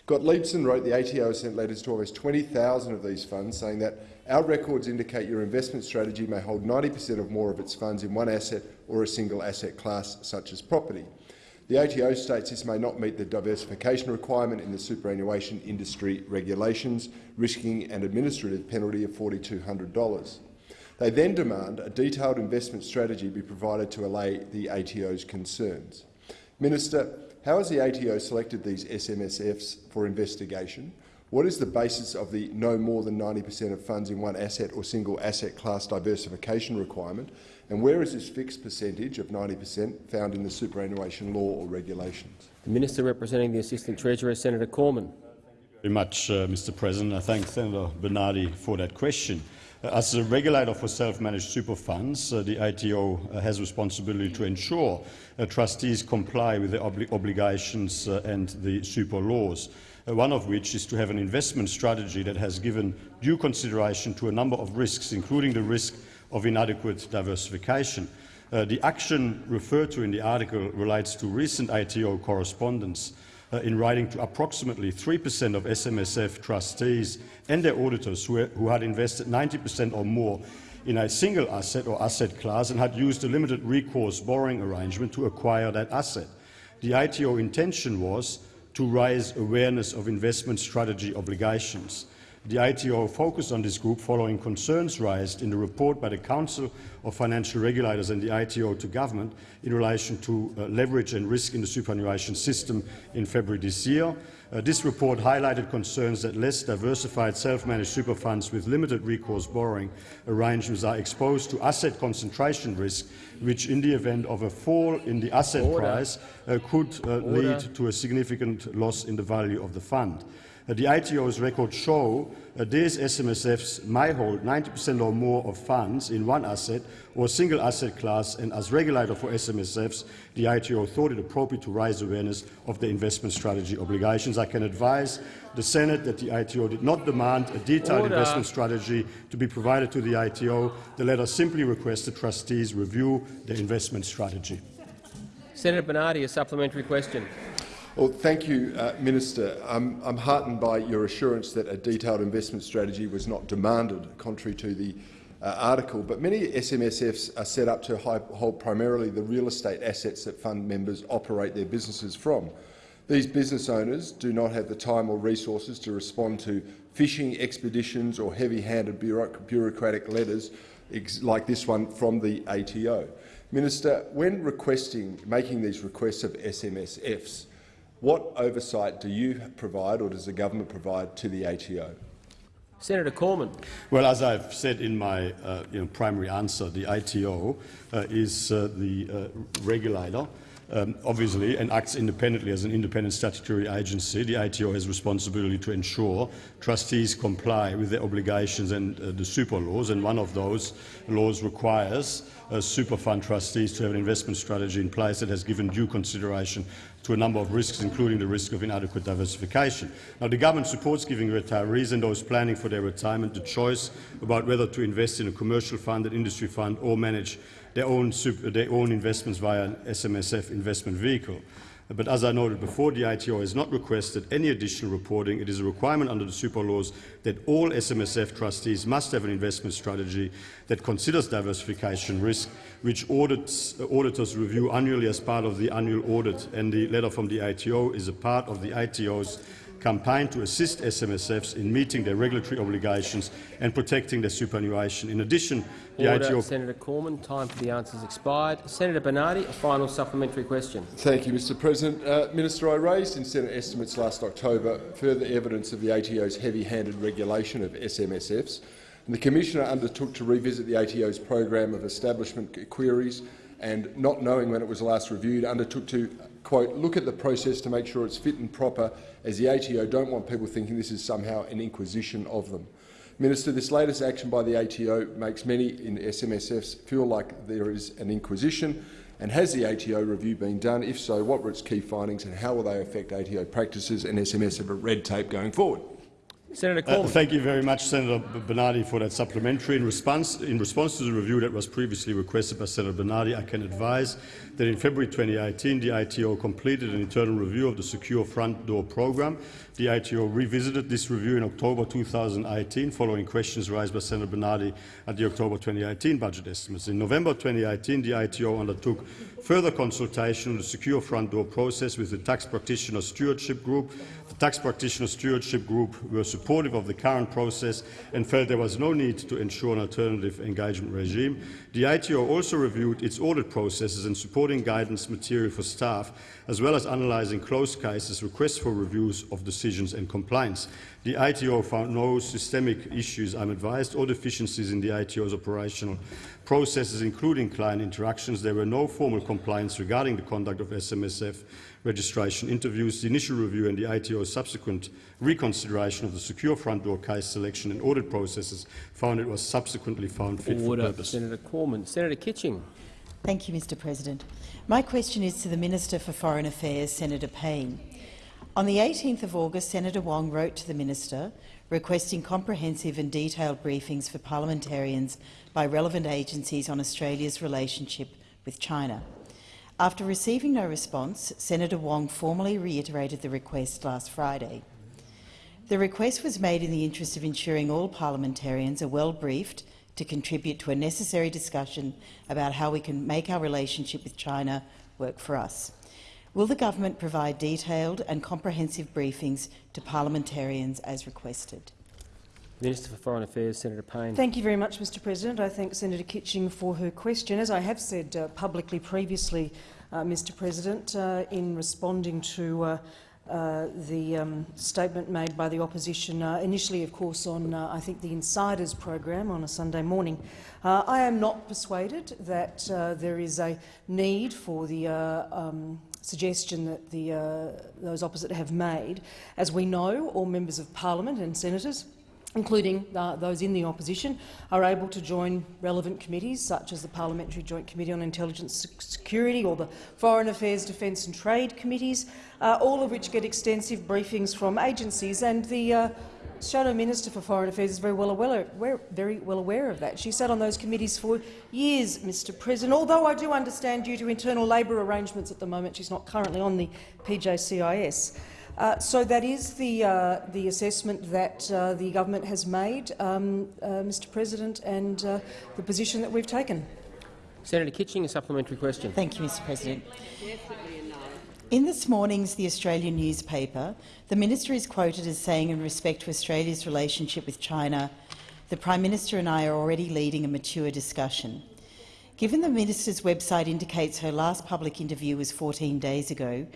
Gottliebsen wrote the ATO sent letters to almost 20,000 of these funds saying that our records indicate your investment strategy may hold 90 per cent or more of its funds in one asset or a single asset class, such as property. The ATO states this may not meet the diversification requirement in the superannuation industry regulations, risking an administrative penalty of $4,200. They then demand a detailed investment strategy be provided to allay the ATO's concerns. Minister, how has the ATO selected these SMSFs for investigation? What is the basis of the no more than 90 per cent of funds in one asset or single asset class diversification requirement? And where is this fixed percentage of 90 per cent found in the superannuation law or regulations? The Minister representing the Assistant Treasurer, Senator Cormann. very much, uh, Mr President. I thank Senator Bernardi for that question. Uh, as a regulator for self-managed super funds, uh, the ATO uh, has responsibility to ensure uh, trustees comply with the obli obligations uh, and the super laws, one of which is to have an investment strategy that has given due consideration to a number of risks, including the risk of inadequate diversification. Uh, the action referred to in the article relates to recent ATO correspondence uh, in writing to approximately 3 per cent of SMSF trustees and their auditors who, who had invested 90 per cent or more in a single asset or asset class and had used a limited recourse borrowing arrangement to acquire that asset. The ATO intention was to raise awareness of investment strategy obligations. The ATO focused on this group following concerns raised in the report by the Council of Financial Regulators and the ATO to government in relation to uh, leverage and risk in the superannuation system in February this year. Uh, this report highlighted concerns that less diversified self-managed super funds with limited recourse borrowing arrangements are exposed to asset concentration risk, which in the event of a fall in the asset Order. price uh, could uh, lead to a significant loss in the value of the fund. Uh, the ATO's records show uh, these SMSFs may hold 90% or more of funds in one asset or single asset class, and as regulator for SMSFs, the ATO thought it appropriate to raise awareness of the investment strategy obligations. I can advise the Senate that the ATO did not demand a detailed Order. investment strategy to be provided to the ATO. The letter simply requests the trustees review the investment strategy. Senator Bernardi, a supplementary question. Well, thank you, uh, Minister. I'm, I'm heartened by your assurance that a detailed investment strategy was not demanded, contrary to the uh, article. But many SMSFs are set up to hold primarily the real estate assets that fund members operate their businesses from. These business owners do not have the time or resources to respond to fishing expeditions or heavy-handed bureauc- bureaucratic letters like this one from the ATO. Minister, when requesting, making these requests of SMSFs, what oversight do you provide or does the government provide to the ATO? Senator Cormann. Well, as I've said in my uh, you know, primary answer, the ATO uh, is uh, the uh, regulator, um, obviously, and acts independently as an independent statutory agency. The ATO has responsibility to ensure trustees comply with their obligations and uh, the super laws, and one of those laws requires uh, super fund trustees to have an investment strategy in place that has given due consideration to a number of risks, including the risk of inadequate diversification. Now, the government supports giving retirees and those planning for their retirement the choice about whether to invest in a commercial fund, an industry fund, or manage their own, their own investments via an SMSF investment vehicle. But as I noted before, the ATO has not requested any additional reporting. It is a requirement under the super laws that all SMSF trustees must have an investment strategy that considers diversification risk, which audits, auditors review annually as part of the annual audit. And the letter from the ATO is a part of the ATO's campaign to assist SMSFs in meeting their regulatory obligations and protecting their superannuation. In addition, the Order. ATO Senator Cormann. Time for the answers expired. Senator Bernardi, a final supplementary question. Thank you, Mr President. Uh, Minister, I raised in Senate estimates last October further evidence of the ATO's heavy-handed regulation of SMSFs. And the Commissioner undertook to revisit the ATO's program of establishment queries and, not knowing when it was last reviewed, undertook to, quote, look at the process to make sure it's fit and proper, as the ATO don't want people thinking this is somehow an inquisition of them. Minister, this latest action by the ATO makes many in SMSFs feel like there is an inquisition. And has the ATO review been done? If so, what were its key findings and how will they affect ATO practices and SMSF red tape going forward? Senator Uh, thank you very much, Senator Bernardi, for that supplementary. In response, in response to the review that was previously requested by Senator Bernardi, I can advise that in February 2018 the ATO completed an internal review of the Secure Front Door program. The ATO revisited this review in October 2018 following questions raised by Senator Bernardi at the October 2018 budget estimates. In November 2018, the ATO undertook further consultation on the Secure Front Door process with the Tax Practitioner Stewardship Group. Tax Practitioner Stewardship Group were supportive of the current process and felt there was no need to ensure an alternative engagement regime. The ATO also reviewed its audit processes and supporting guidance material for staff, as well as analysing closed cases, requests for reviews of decisions and compliance. The ATO found no systemic issues, I'm advised, or deficiencies in the ATO's operational processes, including client interactions. There were no formal complaints regarding the conduct of SMSF registration interviews. The initial review and the ATO's subsequent reconsideration of the secure front door case selection and audit processes found it was subsequently found fit Order. for purpose. Senator Cormann. Senator Kitching. Thank you, Mr President. My question is to the Minister for Foreign Affairs, Senator Payne. On the 18th of August, Senator Wong wrote to the Minister requesting comprehensive and detailed briefings for parliamentarians by relevant agencies on Australia's relationship with China. After receiving no response, Senator Wong formally reiterated the request last Friday. The request was made in the interest of ensuring all parliamentarians are well briefed to contribute to a necessary discussion about how we can make our relationship with China work for us. Will the government provide detailed and comprehensive briefings to parliamentarians as requested? Minister for Foreign Affairs, Senator Payne. Thank you very much, Mr President. I thank Senator Kitching for her question. As I have said uh, publicly previously, uh, Mr President, uh, in responding to uh, uh, the um, statement made by the opposition, uh, initially, of course, on, I think, the Insiders program on a Sunday morning. I am not persuaded that there is a need for the um, suggestion that the, those opposite have made. As we know, all members of parliament and senators including uh, those in the opposition, are able to join relevant committees such as the Parliamentary Joint Committee on Intelligence Security or the Foreign Affairs, Defence and Trade Committees, uh, all of which get extensive briefings from agencies. And the uh, Shadow Minister for Foreign Affairs is very well, aware, very well aware of that. She sat on those committees for years, Mr President, although I do understand due to internal Labor arrangements at the moment she's not currently on the PJCIS. Uh, so that is the, uh, the assessment that uh, the government has made, um, uh, Mr President, and uh, the position that we've taken. Senator Kitching, a supplementary question. Thank you, Mr President. In this morning's The Australian newspaper, the minister is quoted as saying in respect to Australia's relationship with China, the Prime Minister and I are already leading a mature discussion. Given the minister's website indicates her last public interview was 14 days ago,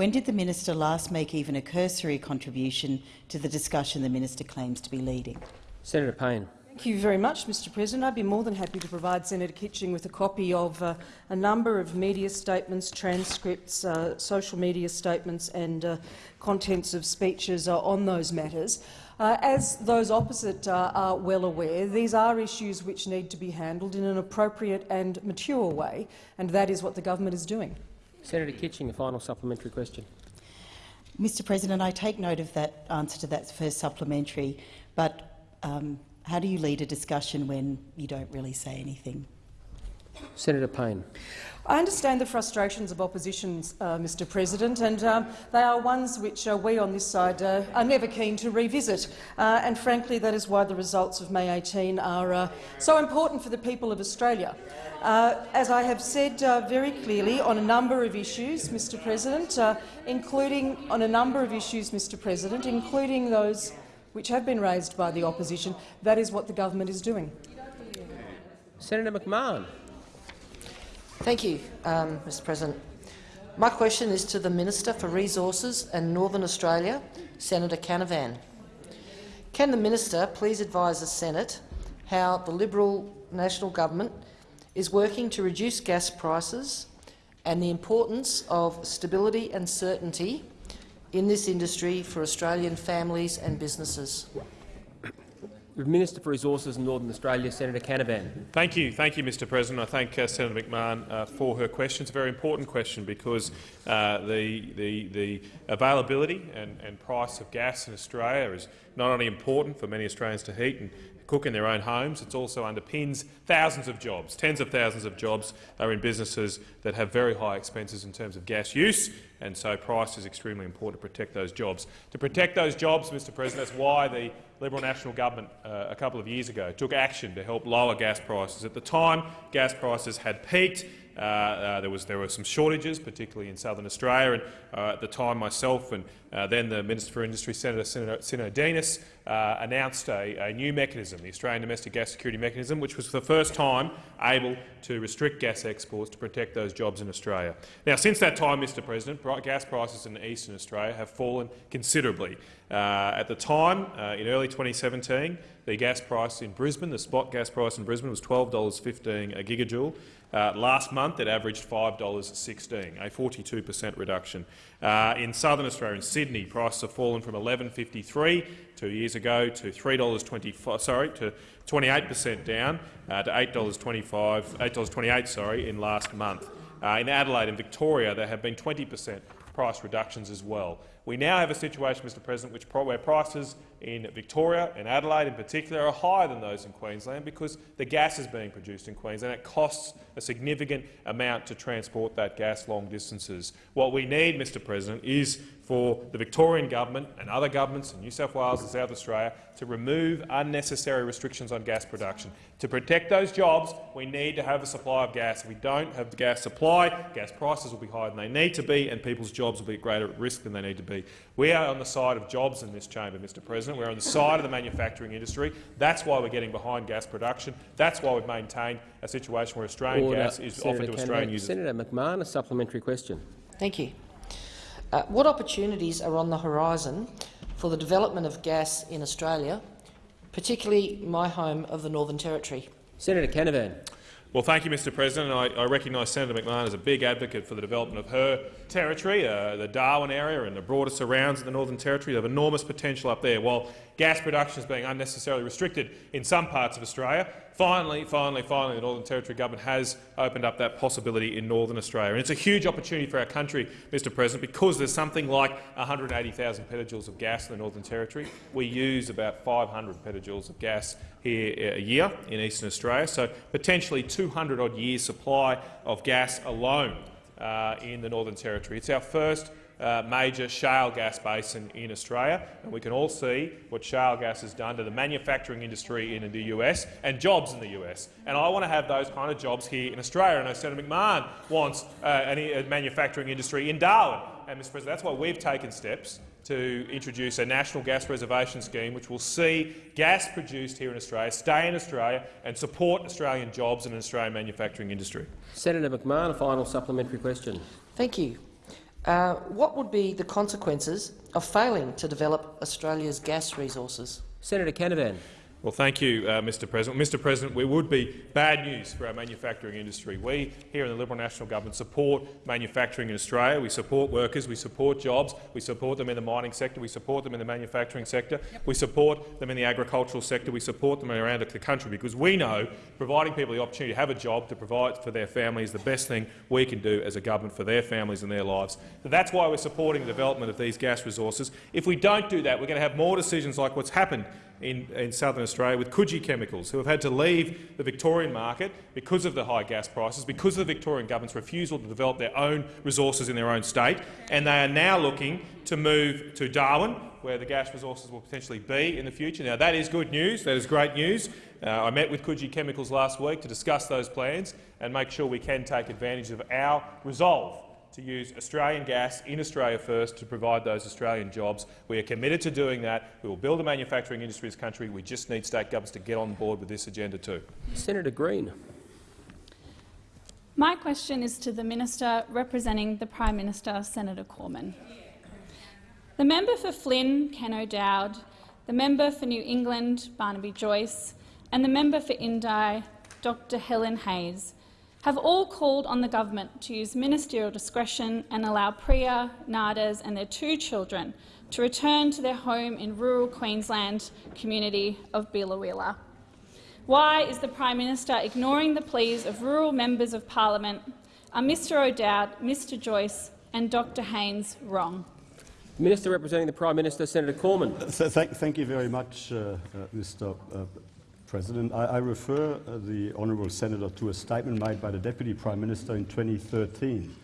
when did the minister last make even a cursory contribution to the discussion the minister claims to be leading? Senator Payne. Thank you very much, Mr President. I'd be more than happy to provide Senator Kitching with a copy of uh, a number of media statements, transcripts, uh, social media statements and uh, contents of speeches uh, on those matters. Uh, as those opposite uh, are well aware, these are issues which need to be handled in an appropriate and mature way, and that is what the government is doing. Senator Kitching, a final supplementary question. Mr President, I take note of that answer to that first supplementary, but um, how do you lead a discussion when you don't really say anything? Senator Payne. I understand the frustrations of opposition, uh, Mr President, and um, they are ones which uh, we on this side uh, are never keen to revisit. Uh, and frankly, that is why the results of May 18 are uh, so important for the people of Australia. Uh, as I have said very clearly on a number of issues, Mr President, including on a number of issues, Mr President, including those which have been raised by the opposition, that is what the government is doing. Senator McMahon. Thank you, um, Mr President. My question is to the Minister for Resources and Northern Australia, Senator Canavan. Can the minister please advise the Senate how the Liberal National Government is working to reduce gas prices and the importance of stability and certainty in this industry for Australian families and businesses? Minister for Resources in Northern Australia, Senator Canavan. Thank you, thank you, Mr. President. I thank uh, Senator McMahon uh, for her question. It's a very important question because uh, the, the, the availability and, and price of gas in Australia is not only important for many Australians to heat and cook in their own homes. It also underpins thousands of jobs. Tens of thousands of jobs are in businesses that have very high expenses in terms of gas use, and so price is extremely important to protect those jobs. To protect those jobs, Mr President, that's why the Liberal National Government uh, a couple of years ago took action to help lower gas prices. At the time, gas prices had peaked. Uh, uh, there, was, there were some shortages, particularly in southern Australia. And, uh, at the time, myself and uh, then the Minister for Industry, Senator Sinodinos, uh, announced a, a, new mechanism, the Australian Domestic Gas Security Mechanism, which was for the first time able to restrict gas exports to protect those jobs in Australia. Now, since that time, Mr President, gas prices in eastern Australia have fallen considerably. Uh, at the time, in early 2017, the gas price in Brisbane, the spot gas price in Brisbane was $12.15 a gigajoule. Uh, last month, it averaged $5.16, a 42 per cent reduction. Uh, in southern Australia, in Sydney, prices have fallen from $11.53 two years ago to $3.25, sorry, to 28 per cent down uh, to $8.25, $8.28 sorry, in last month. Uh, in Adelaide and Victoria, there have been 20 per cent price reductions as well. We now have a situation, Mr President, which, where prices in Victoria and Adelaide in particular are higher than those in Queensland because the gas is being produced in Queensland. And it costs a significant amount to transport that gas long distances. What we need, Mr President, is for the Victorian government and other governments in New South Wales and South Australia to remove unnecessary restrictions on gas production. To protect those jobs, we need to have a supply of gas. If we don't have the gas supply, gas prices will be higher than they need to be and people's jobs will be at greater risk than they need to be. We are on the side of jobs in this chamber, Mr President. We're on the side of the manufacturing industry. That's why we're getting behind gas production. That's why we've maintained a situation where Australian Order. gas is Senator offered to Australian users. Senator McMahon, a supplementary question. Thank you. Uh, what opportunities are on the horizon for the development of gas in Australia, particularly my home of the Northern Territory? Senator Canavan. Well, thank you, Mr President. I, I recognise Senator McMahon as a big advocate for the development of her territory, uh, the Darwin area and the broader surrounds of the Northern Territory. They have enormous potential up there. While gas production is being unnecessarily restricted in some parts of Australia, finally, finally, finally, the Northern Territory government has opened up that possibility in Northern Australia. And it's a huge opportunity for our country, Mr President, because there's something like 180,000 petajoules of gas in the Northern Territory. We use about 500 petajoules of gas here a year in eastern Australia, so potentially 200-odd years' supply of gas alone uh, in the Northern Territory. It's our first uh, major shale gas basin in Australia, and we can all see what shale gas has done to the manufacturing industry in the US and jobs in the US. And I want to have those kind of jobs here in Australia. And I know Senator McMahon wants uh, a manufacturing industry in Darwin. And, Mr President, that's why we've taken steps to introduce a national gas reservation scheme which will see gas produced here in Australia stay in Australia and support Australian jobs and an Australian manufacturing industry. Senator McMahon, a final supplementary question. Thank you. Uh, what would be the consequences of failing to develop Australia's gas resources? Senator Canavan. Well, thank you, uh, Mr President. Mr President, we would be bad news for our manufacturing industry. We here in the Liberal National Government support manufacturing in Australia. We support workers, we support jobs, we support them in the mining sector, we support them in the manufacturing sector, yep. we support them in the agricultural sector, we support them around the country because we know providing people the opportunity to have a job to provide for their family is the best thing we can do as a government for their families and their lives. So that's why we're supporting the development of these gas resources. If we don't do that, we're going to have more decisions like what's happened in, in southern Australia with Coogee Chemicals, who have had to leave the Victorian market because of the high gas prices, because of the Victorian government's refusal to develop their own resources in their own state, and they are now looking to move to Darwin, where the gas resources will potentially be in the future. Now, that is good news. That is great news. Uh, I met with Coogee Chemicals last week to discuss those plans and make sure we can take advantage of our resolve to use Australian gas in Australia first to provide those Australian jobs. We are committed to doing that. We will build a manufacturing industry in this country. We just need state governments to get on board with this agenda too. Senator Green. My question is to the Minister representing the Prime Minister, Senator Cormann. The member for Flynn, Ken O'Dowd, the member for New England, Barnaby Joyce, and the member for Indi, Dr Helen Haines, have all called on the government to use ministerial discretion and allow Priya, Nades and their two children to return to their home in rural Queensland community of Biloela. Why is the Prime Minister ignoring the pleas of rural members of parliament? Are Mr O'Dowd, Mr Joyce and Dr Haines wrong? Minister representing the Prime Minister, Senator Cormann. Thank, thank you very much, uh, uh, Mr. Uh, President. I, I refer uh, the honourable senator to a statement made by the Deputy Prime Minister in 2013,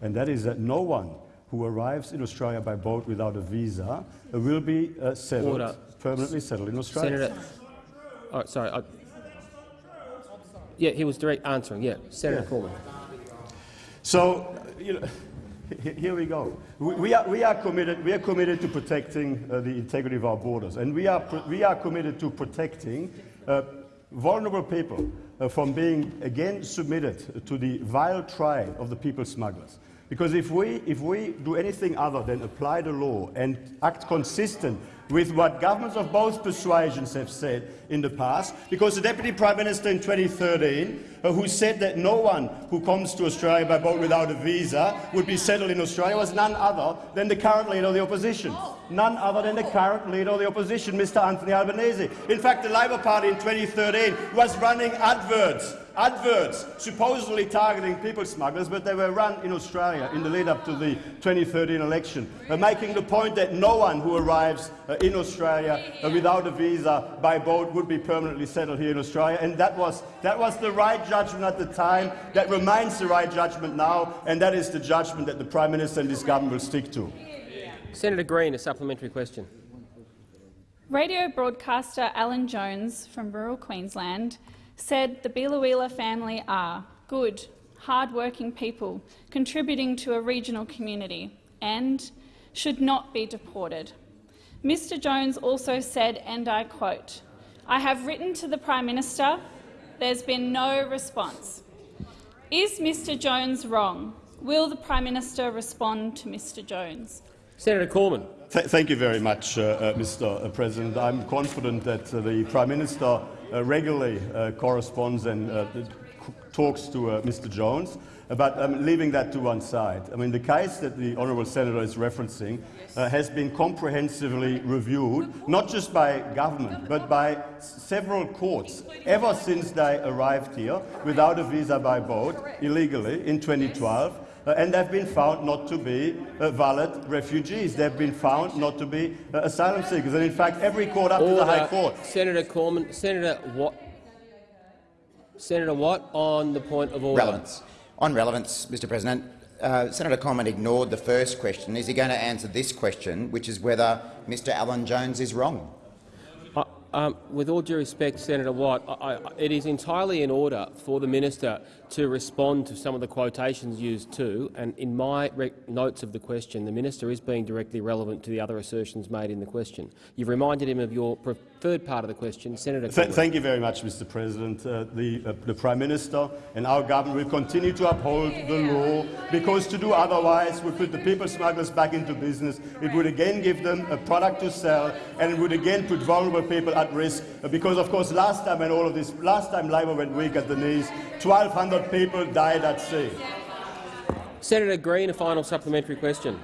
and that is that no one who arrives in Australia by boat without a visa uh, will be uh, settled, Order. permanently settled in Australia. Senator, oh, sorry. I, yeah, he was direct answering. Yeah, Senator yeah. Cormann. So, you know, here we go. We, we, are, we, are, committed, we are committed to protecting uh, the integrity of our borders, and we are, we are committed to protecting vulnerable people uh, from being again submitted to the vile trial of the people smugglers. Because if we, if we do anything other than apply the law and act consistent with what governments of both persuasions have said in the past, because the Deputy Prime Minister in 2013, uh, who said that no one who comes to Australia by boat without a visa would be settled in Australia, was none other than the current leader of the opposition. None other than the current leader of the opposition, Mr Anthony Albanese. In fact, the Labor Party in 2013 was running adverts adverts supposedly targeting people smugglers, but they were run in Australia in the lead-up to the 2013 election, uh, making the point that no one who arrives uh, in Australia uh, without a visa by boat would be permanently settled here in Australia. And that was, that was the right judgment at the time, that remains the right judgment now, and that is the judgment that the Prime Minister and this government will stick to. Senator Green, a supplementary question. Radio broadcaster Alan Jones from rural Queensland said the Biloela family are good, hard-working people contributing to a regional community and should not be deported. Mr Jones also said, and I quote, I have written to the Prime Minister. There's been no response. Is Mr Jones wrong? Will the Prime Minister respond to Mr Jones? Senator Cormann. Th thank you very much, uh, uh, Mr President. I'm confident that uh, the Prime Minister uh, regularly uh, corresponds and uh, talks to uh, Mr Jones. But um, leaving that to one side, I mean, the case that the honourable senator is referencing uh, has been comprehensively reviewed, not just by government, but by several courts, ever since they arrived here without a visa by boat, illegally, in 2012. Uh, and they've been found not to be uh, valid refugees. They've been found not to be uh, asylum seekers. And in fact, every court up to the High Court. Senator Cormann, Senator Watt, Senator Watt, on the point of order. Relevance. On relevance, Mr President, uh, Senator Cormann ignored the first question. Is he going to answer this question, which is whether Mr Alan Jones is wrong? Uh, um, with all due respect, Senator Watt, I, I, it is entirely in order for the minister to respond to some of the quotations used too, and in my notes of the question, the minister is being directly relevant to the other assertions made in the question. You've reminded him of your preferred part of the question, Senator. Th thank you very much, Mr. President. Uh, the, uh, the Prime Minister and our government will continue to uphold the law because to do otherwise would put the people smugglers back into business. It would again give them a product to sell, and it would again put vulnerable people at risk. Uh, because, of course, last time when all of this, last time Labor went weak at the knees, 1,200 people died at sea. Senator Green, a final supplementary question.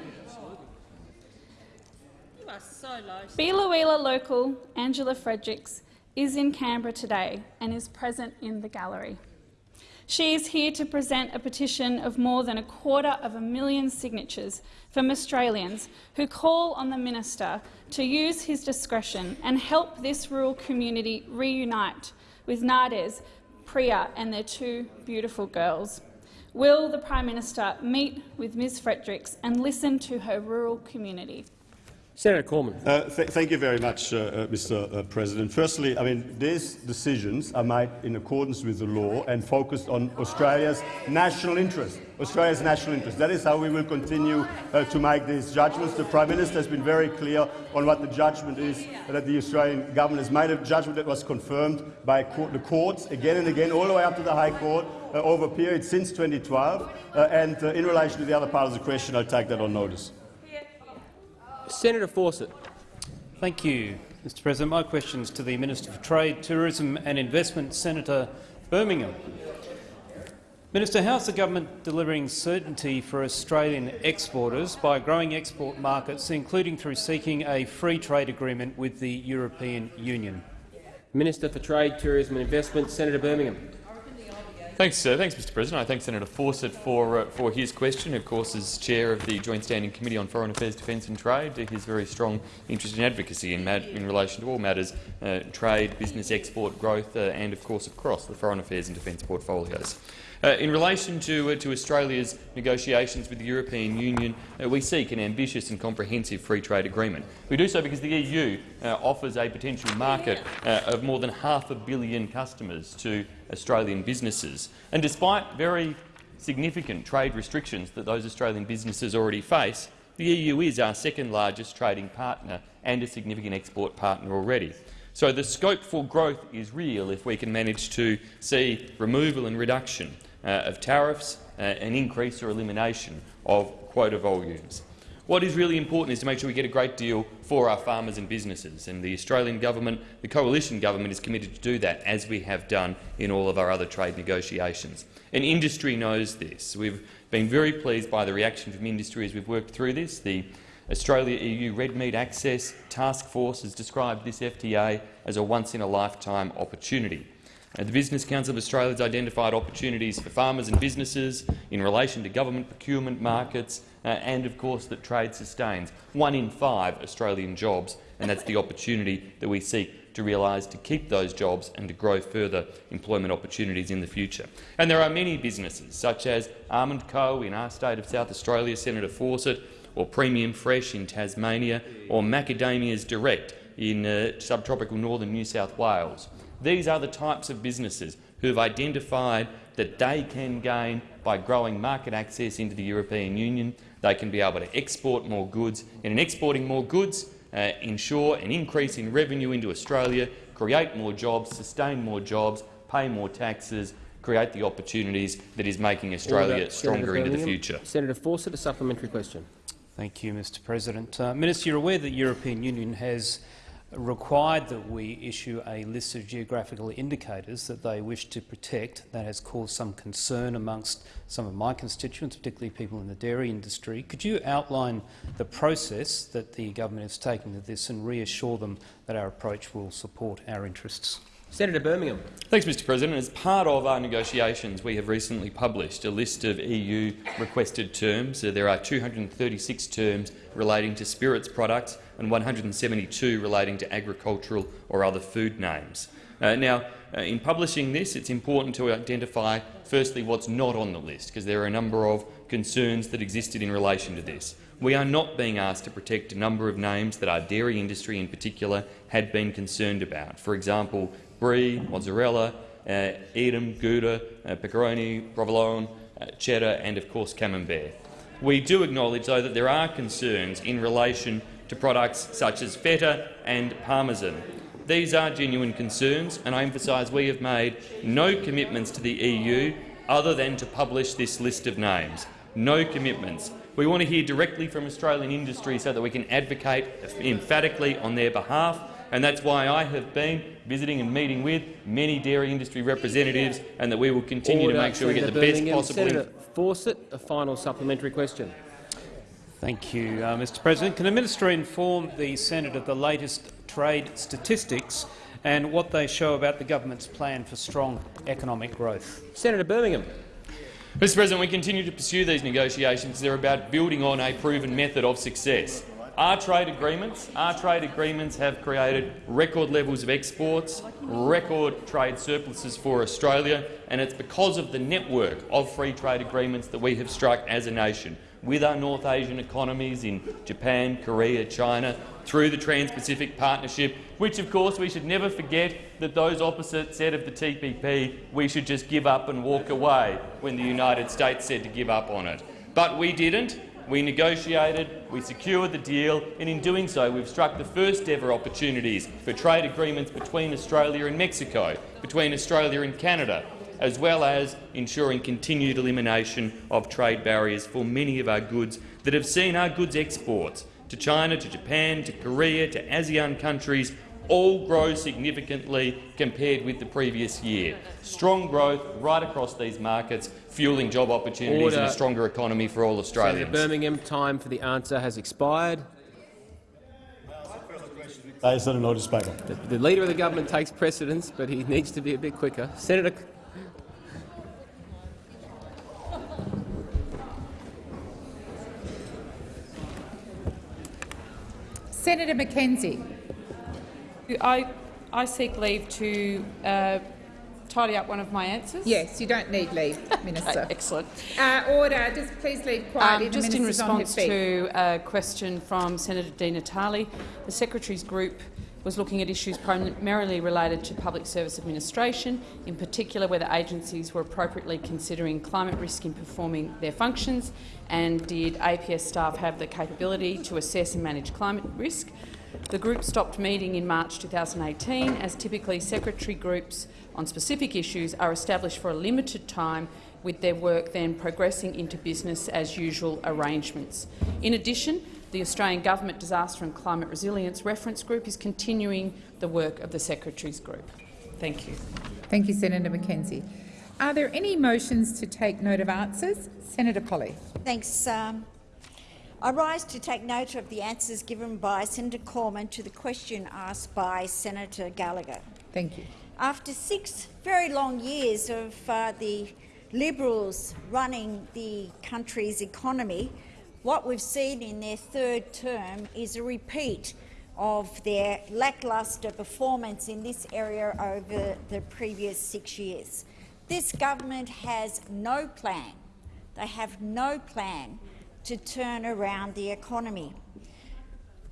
Biloela local Angela Fredericks is in Canberra today and is present in the gallery. She is here to present a petition of more than a quarter of a million signatures from Australians who call on the minister to use his discretion and help this rural community reunite with Nades, Priya and their two beautiful girls. Will the Prime Minister meet with Ms Fredericks and listen to her rural community? Senator Cormann. Uh, th thank you very much, uh, uh, Mr. Uh, President. Firstly, I mean, these decisions are made in accordance with the law and focused on Australia's national interest. Australia's national interest. That is how we will continue uh, to make these judgments. The Prime Minister has been very clear on what the judgment is that the Australian government has made a judgment that was confirmed by the courts again and again, all the way up to the High Court uh, over a period since 2012. and in relation to the other part of the question, I'll take that on notice. Senator Fawcett. Thank you, Mr President. My question is to the Minister for Trade, Tourism and Investment, Senator Birmingham. Minister, how is the government delivering certainty for Australian exporters by growing export markets, including through seeking a free trade agreement with the European Union? Minister for Trade, Tourism and Investment, Senator Birmingham. Thanks, uh, thanks, Mr. President. I thank Senator Fawcett for uh, for his question. Of course, as chair of the Joint Standing Committee on Foreign Affairs, Defence and Trade, his very strong interest in advocacy in, in relation to all matters uh, trade, business, export, growth, uh, and of course across the foreign affairs and defence portfolios. Uh, in relation to, uh, to Australia's negotiations with the European Union, uh, we seek an ambitious and comprehensive free trade agreement. We do so because the EU uh, offers a potential market uh, of more than half a billion customers to Australian businesses. And despite very significant trade restrictions that those Australian businesses already face, the EU is our second largest trading partner and a significant export partner already. So the scope for growth is real if we can manage to see removal and reduction of tariffs, uh, an increase or elimination of quota volumes. What is really important is to make sure we get a great deal for our farmers and businesses, and the Australian government, the coalition government, is committed to do that, as we have done in all of our other trade negotiations. And industry knows this. We've been very pleased by the reaction from industry as we've worked through this. The Australia-EU Red Meat Access Task Force has described this FTA as a once-in-a-lifetime opportunity. The Business Council of Australia has identified opportunities for farmers and businesses in relation to government procurement markets uh, and, of course, that trade sustains one in five Australian jobs, and that's the opportunity that we seek to realise to keep those jobs and to grow further employment opportunities in the future. And there are many businesses, such as Almond Co in our state of South Australia, Senator Fawcett, or Premium Fresh in Tasmania, or Macadamias Direct in uh, subtropical northern New South Wales. These are the types of businesses who have identified that they can gain by growing market access into the European Union. They can be able to export more goods, and in exporting more goods, uh, ensure an increase in revenue into Australia, create more jobs, sustain more jobs, pay more taxes, create the opportunities that is making Australia Order. stronger into the future. Senator Fawcett, a supplementary question. Thank you, Mr President. Uh, Minister, you're aware that the European Union has required that we issue a list of geographical indicators that they wish to protect. That has caused some concern amongst some of my constituents, particularly people in the dairy industry. Could you outline the process that the government is taking to this and reassure them that our approach will support our interests? Senator Birmingham. Thanks, Mr President. As part of our negotiations, we have recently published a list of EU requested terms. There are 236 terms relating to spirits products and 172 relating to agricultural or other food names. Uh, now, uh, in publishing this, it's important to identify, firstly, what's not on the list, because there are a number of concerns that existed in relation to this. We are not being asked to protect a number of names that our dairy industry in particular had been concerned about. For example, brie, mozzarella, uh, Edam, Gouda, uh, pepperoni, provolone, uh, cheddar and, of course, camembert. We do acknowledge, though, that there are concerns in relation to products such as feta and parmesan. These are genuine concerns, and I emphasise we have made no commitments to the EU other than to publish this list of names. No commitments. We want to hear directly from Australian industry so that we can advocate emphatically on their behalf and that's why I have been visiting and meeting with many dairy industry representatives and that we will continue Order, to make sure we get the best possible... Senator Fawcett, a final supplementary question. Thank you, uh, Mr President. Can the minister inform the Senate of the latest trade statistics and what they show about the government's plan for strong economic growth? Senator Birmingham. Mr President, we continue to pursue these negotiations. They're about building on a proven method of success. Our trade agreements, our trade agreements have created record levels of exports, record trade surpluses for Australia, and it's because of the network of free trade agreements that we have struck as a nation with our North Asian economies in Japan, Korea, China, through the Trans-Pacific Partnership, which of course we should never forget that those opposite said of the TPP we should just give up and walk away when the United States said to give up on it. But we didn't. We negotiated, we secured the deal, and in doing so we've struck the first ever opportunities for trade agreements between Australia and Mexico, between Australia and Canada, as well as ensuring continued elimination of trade barriers for many of our goods that have seen our goods exports to China, to Japan, to Korea, to ASEAN countries all grow significantly compared with the previous year. Strong growth right across these markets, fueling job opportunities Order. and a stronger economy for all Australians. Senator Birmingham, time for the answer has expired. That is on a notice paper. The, the Leader of the Government takes precedence, but he needs to be a bit quicker. Senator Senator McKenzie. I, I seek leave to uh, tidy up one of my answers. Yes, you don't need leave, [LAUGHS] Minister. Excellent. Uh, order. Just please leave quietly. Um, just in minister's on his response to a question from Senator Di Natale, the Secretary's group was looking at issues primarily related to public service administration, in particular whether agencies were appropriately considering climate risk in performing their functions, and did APS staff have the capability to assess and manage climate risk. The group stopped meeting in March 2018, as typically secretary groups on specific issues are established for a limited time with their work then progressing into business as usual arrangements. In addition, the Australian Government Disaster and Climate Resilience Reference Group is continuing the work of the Secretary's Group. Thank you. Thank you, Senator McKenzie. Are there any motions to take note of answers? Senator Polley. Thanks. Um, I rise to take note of the answers given by Senator Cormann to the question asked by Senator Gallagher. Thank you. After six very long years of uh, the Liberals running the country's economy, what we've seen in their third term is a repeat of their lacklustre performance in this area over the previous six years. This government has no plan. They have no plan to turn around the economy.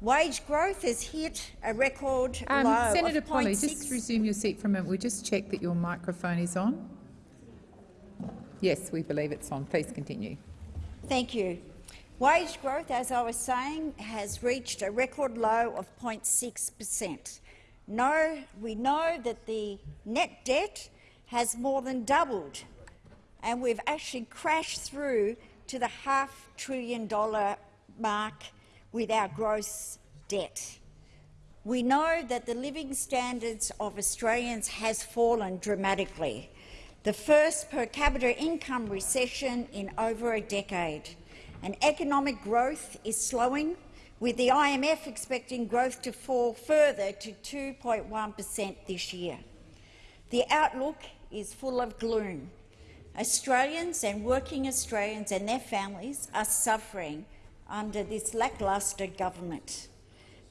Wage growth has hit a record Um, low Senator Polley, just resume your seat for a moment. We'll just check that your microphone is on. Yes, we believe it's on. Please continue. Thank you. Wage growth, as I was saying, has reached a record low of 0.6 per cent. We know that the net debt has more than doubled, and we've actually crashed through to the half trillion dollar mark with our gross debt. we know that the living standards of Australians has fallen dramatically, the first per capita income recession in over a decade. And economic growth is slowing, with the IMF expecting growth to fall further to 2.1 per cent this year. The outlook is full of gloom. Australians and working Australians and their families are suffering under this lacklustre government.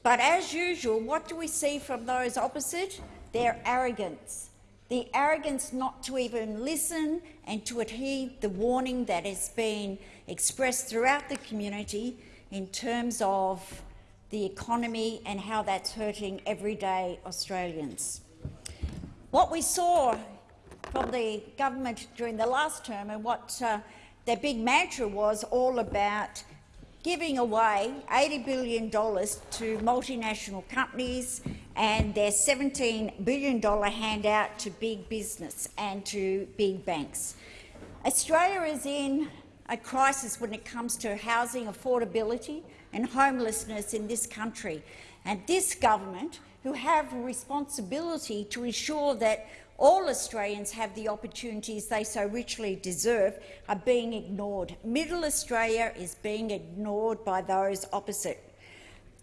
But as usual, what do we see from those opposite? Their arrogance. The arrogance not to even listen and to heed the warning that has been expressed throughout the community in terms of the economy and how that's hurting everyday Australians. What we saw from the government during the last term and what uh, their big mantra was all about giving away $80 billion to multinational companies and their $17 billion handout to big business and to big banks. Australia is in a crisis when it comes to housing affordability and homelessness in this country. And this government, who have a responsibility to ensure that all Australians have the opportunities they so richly deserve, are being ignored. Middle Australia is being ignored by those opposite.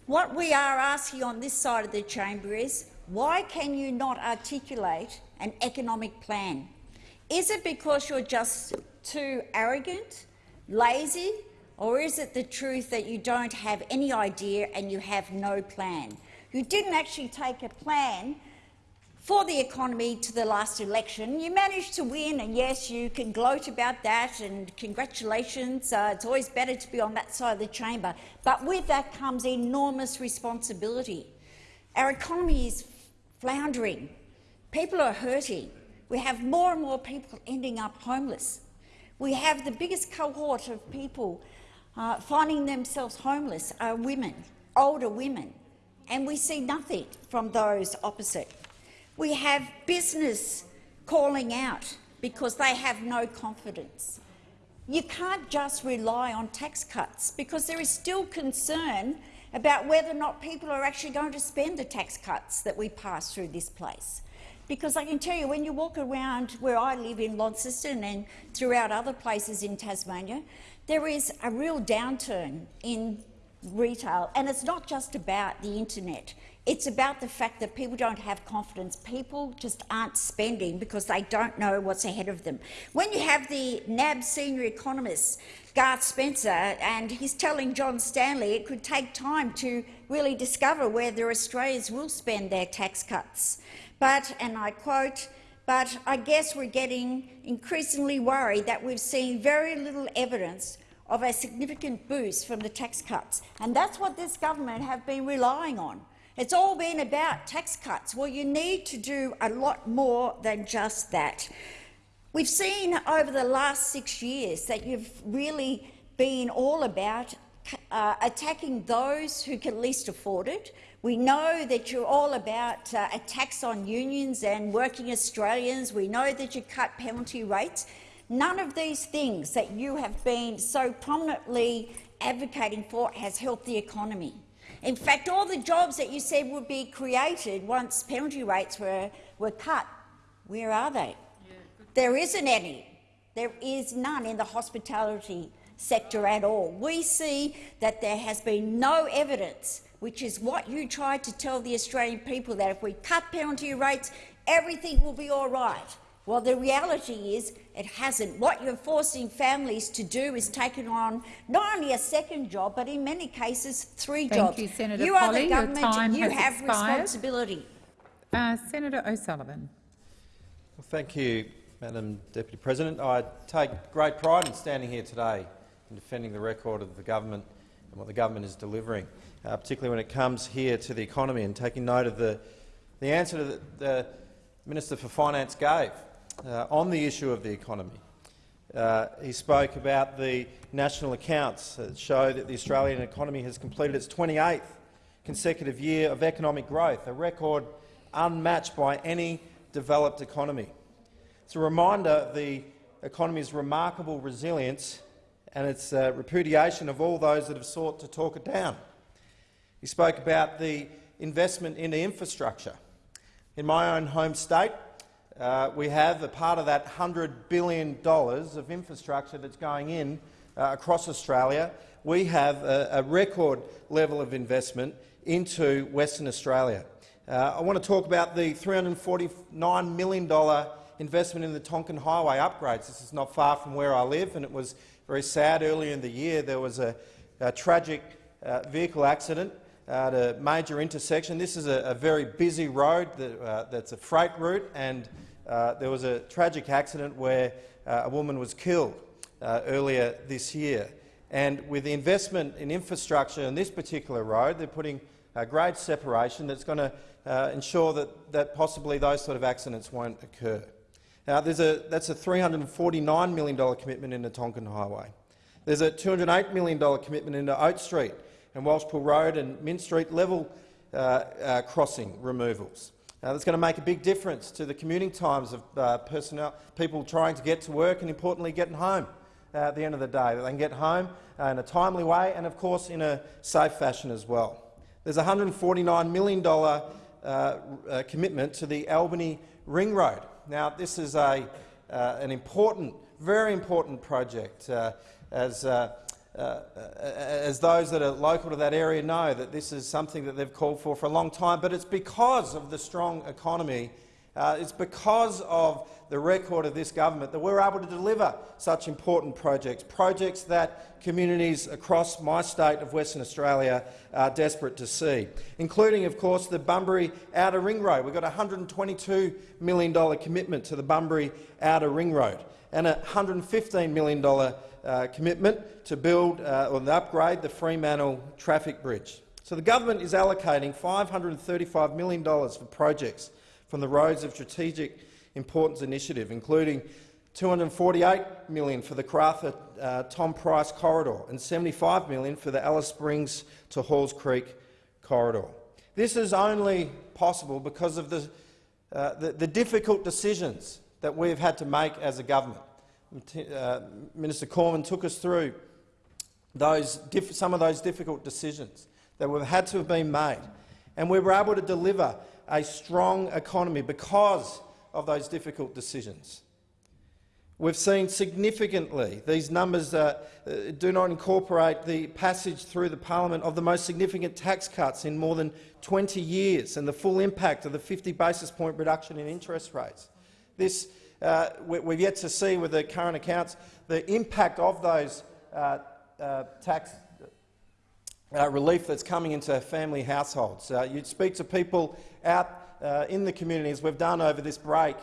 What we are asking on this side of the chamber is, why can you not articulate an economic plan? Is it because you're just too arrogant, lazy, or is it the truth that you don't have any idea and you have no plan? You didn't actually take a plan for the economy to the last election. You managed to win, and yes, you can gloat about that, and congratulations. Uh, it's always better to be on that side of the chamber. But with that comes enormous responsibility. Our economy is floundering. People are hurting. We have more and more people ending up homeless. We have the biggest cohort of people uh, finding themselves homeless are women, older women, and we see nothing from those opposite. We have business calling out because they have no confidence. You can't just rely on tax cuts because there is still concern about whether or not people are actually going to spend the tax cuts that we pass through this place. Because I can tell you, when you walk around where I live in Launceston and throughout other places in Tasmania, there is a real downturn in retail, and it's not just about the internet. It's about the fact that people don't have confidence. People just aren't spending because they don't know what's ahead of them. When you have the NAB senior economist, Gareth Spencer, and he's telling John Stanley it could take time to really discover whether Australians will spend their tax cuts. But, and I quote, but I guess we're getting increasingly worried that we've seen very little evidence of a significant boost from the tax cuts. And that's what this government have been relying on. It's all been about tax cuts. Well, you need to do a lot more than just that. We've seen over the last six years that you've really been all about uh, attacking those who can least afford it. We know that you're all about uh, a tax on unions and working Australians. We know that you cut penalty rates. None of these things that you have been so prominently advocating for has helped the economy. In fact, all the jobs that you said would be created once penalty rates were, were cut, where are they? Yeah. There isn't any. There is none in the hospitality sector at all. We see that there has been no evidence, which is what you tried to tell the Australian people, that if we cut penalty rates, everything will be all right. Well, the reality is it hasn't. What you're forcing families to do is taking on not only a second job, but in many cases three Thank jobs. you, Senator you are Polley. the government and you have expired. responsibility. Uh, Senator O'Sullivan. Well, thank you, Madam Deputy President. I take great pride in standing here today and defending the record of the government and what the government is delivering, uh, particularly when it comes here to the economy and taking note of the, the answer that the, the Minister for Finance gave uh, on the issue of the economy. Uh, he spoke about the national accounts that show that the Australian economy has completed its 28th consecutive year of economic growth, a record unmatched by any developed economy. It's a reminder of the economy's remarkable resilience and its uh, repudiation of all those that have sought to talk it down. He spoke about the investment into infrastructure. In my own home state, uh, we have a part of that $100 billion of infrastructure that's going in uh, across Australia. We have a, a, record level of investment into Western Australia. Uh, I want to talk about the $349 million investment in the Tonkin Highway upgrades. This is not far from where I live, and it was very sad earlier in the year. There was a, a tragic uh, vehicle accident at a major intersection. This is a, a very busy road that, uh, that's a freight route, and uh, there was a tragic accident where uh, a woman was killed uh, earlier this year. And with the investment in infrastructure on this particular road, they're putting a grade separation that's going to uh, ensure that, that possibly those sort of accidents won't occur. Now, there's a, that's a $349 million commitment in the Tonkin Highway. There's a $208 million commitment into Oat Street and Welshpool Road and Mint Street level uh, uh, crossing removals. Now, that's going to make a big difference to the commuting times of uh, personnel, people trying to get to work and, importantly, getting home at the end of the day. That they can get home uh, in a timely way and, of course, in a safe fashion as well. There's a $149 million uh, uh, commitment to the Albany Ring Road. Now, this is a, an important, very important project, as uh, as those that are local to that area know that this is something that they've called for for a long time, but it's because of the strong economy, uh, it's because of the record of this government that we're able to deliver such important projects, projects that communities across my state of Western Australia are desperate to see, including, of course, the Bunbury Outer Ring Road. We've got a $122 million commitment to the Bunbury Outer Ring Road and a $115 million uh, commitment to build uh, or upgrade the Fremantle traffic bridge. So the government is allocating $535 million for projects from the Roads of Strategic Importance initiative, including 248 million for the Karratha uh, Tom Price corridor and 75 million for the Alice Springs to Halls Creek corridor. This is only possible because of the, uh, the, the difficult decisions that we've had to make as a government. Uh, Minister Cormann took us through those some of those difficult decisions that have had to have been made, and we were able to deliver a strong economy because of those difficult decisions. We've seen significantly, these numbers uh, do not incorporate the passage through the parliament of the most significant tax cuts in more than 20 years and the full impact of the 50 basis point reduction in interest rates. This uh, we, have yet to see with the current accounts the impact of those uh, uh, tax uh, relief that's coming into family households. Uh, you speak to people out uh, in the communities we've done over this break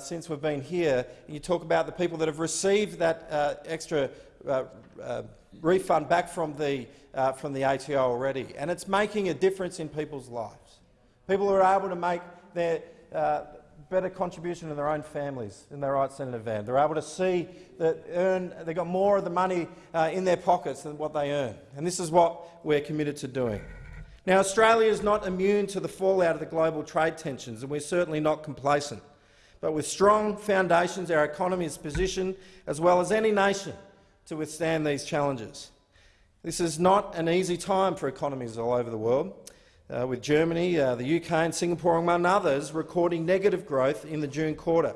since we've been here, and you talk about the people that have received that extra refund back from the, from the ATO already, and it's making a difference in people's lives. People are able to make their, better contribution to their own families in their right, Senator Van. They're able to see that earn, they've got more of the money uh, in their pockets than what they earn. And this is what we're committed to doing. Now, Australia is not immune to the fallout of the global trade tensions, and we're certainly not complacent. But with strong foundations, our economy is positioned, as well as any nation, to withstand these challenges. This is not an easy time for economies all over the world uh, with Germany, uh, the UK and Singapore, among others, recording negative growth in the June quarter.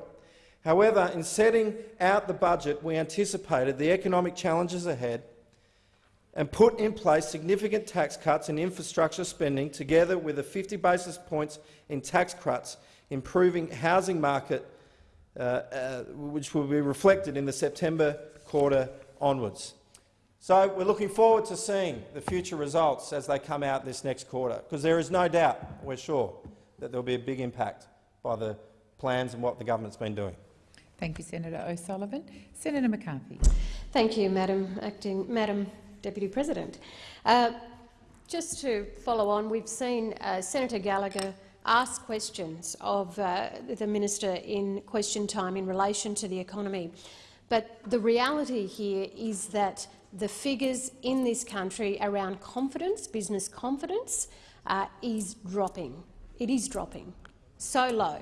However, in setting out the budget, we anticipated the economic challenges ahead and put in place significant tax cuts and infrastructure spending, together with the 50 basis points in tax cuts, improving housing market, uh, uh, which will be reflected in the September quarter onwards. So we're looking forward to seeing the future results as they come out this next quarter, because there is no doubt, we're sure, that there will be a big impact by the plans and what the government's been doing. Thank you, Senator O'Sullivan. Senator McCarthy. Thank you, Madam Acting Madam Deputy President. Uh, just to follow on, we've seen uh, Senator Gallagher ask questions of uh, the minister in question time in relation to the economy. But the reality here is that the figures in this country around confidence, business confidence, uh, is dropping. It is dropping so low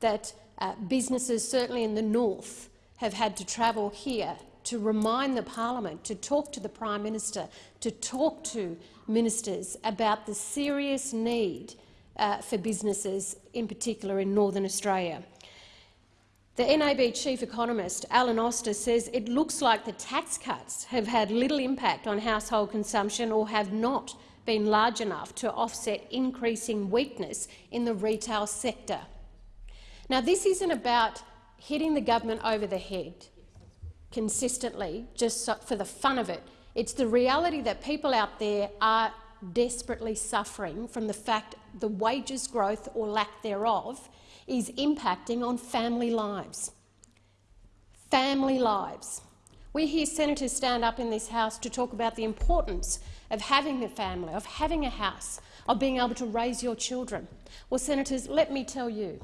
that uh, businesses, certainly in the north, have had to travel here to remind the parliament, to talk to the Prime Minister, to talk to ministers about the serious need uh, for businesses, in particular in Northern Australia. The NAB chief economist, Alan Oster, says it looks like the tax cuts have had little impact on household consumption or have not been large enough to offset increasing weakness in the retail sector. Now, this isn't about hitting the government over the head consistently just for the fun of it. It's the reality that people out there are desperately suffering from the fact the wages growth or lack thereof is impacting on family lives. Family lives. We hear senators stand up in this House to talk about the importance of having a family, of having a house, of being able to raise your children. Well, senators, let me tell you,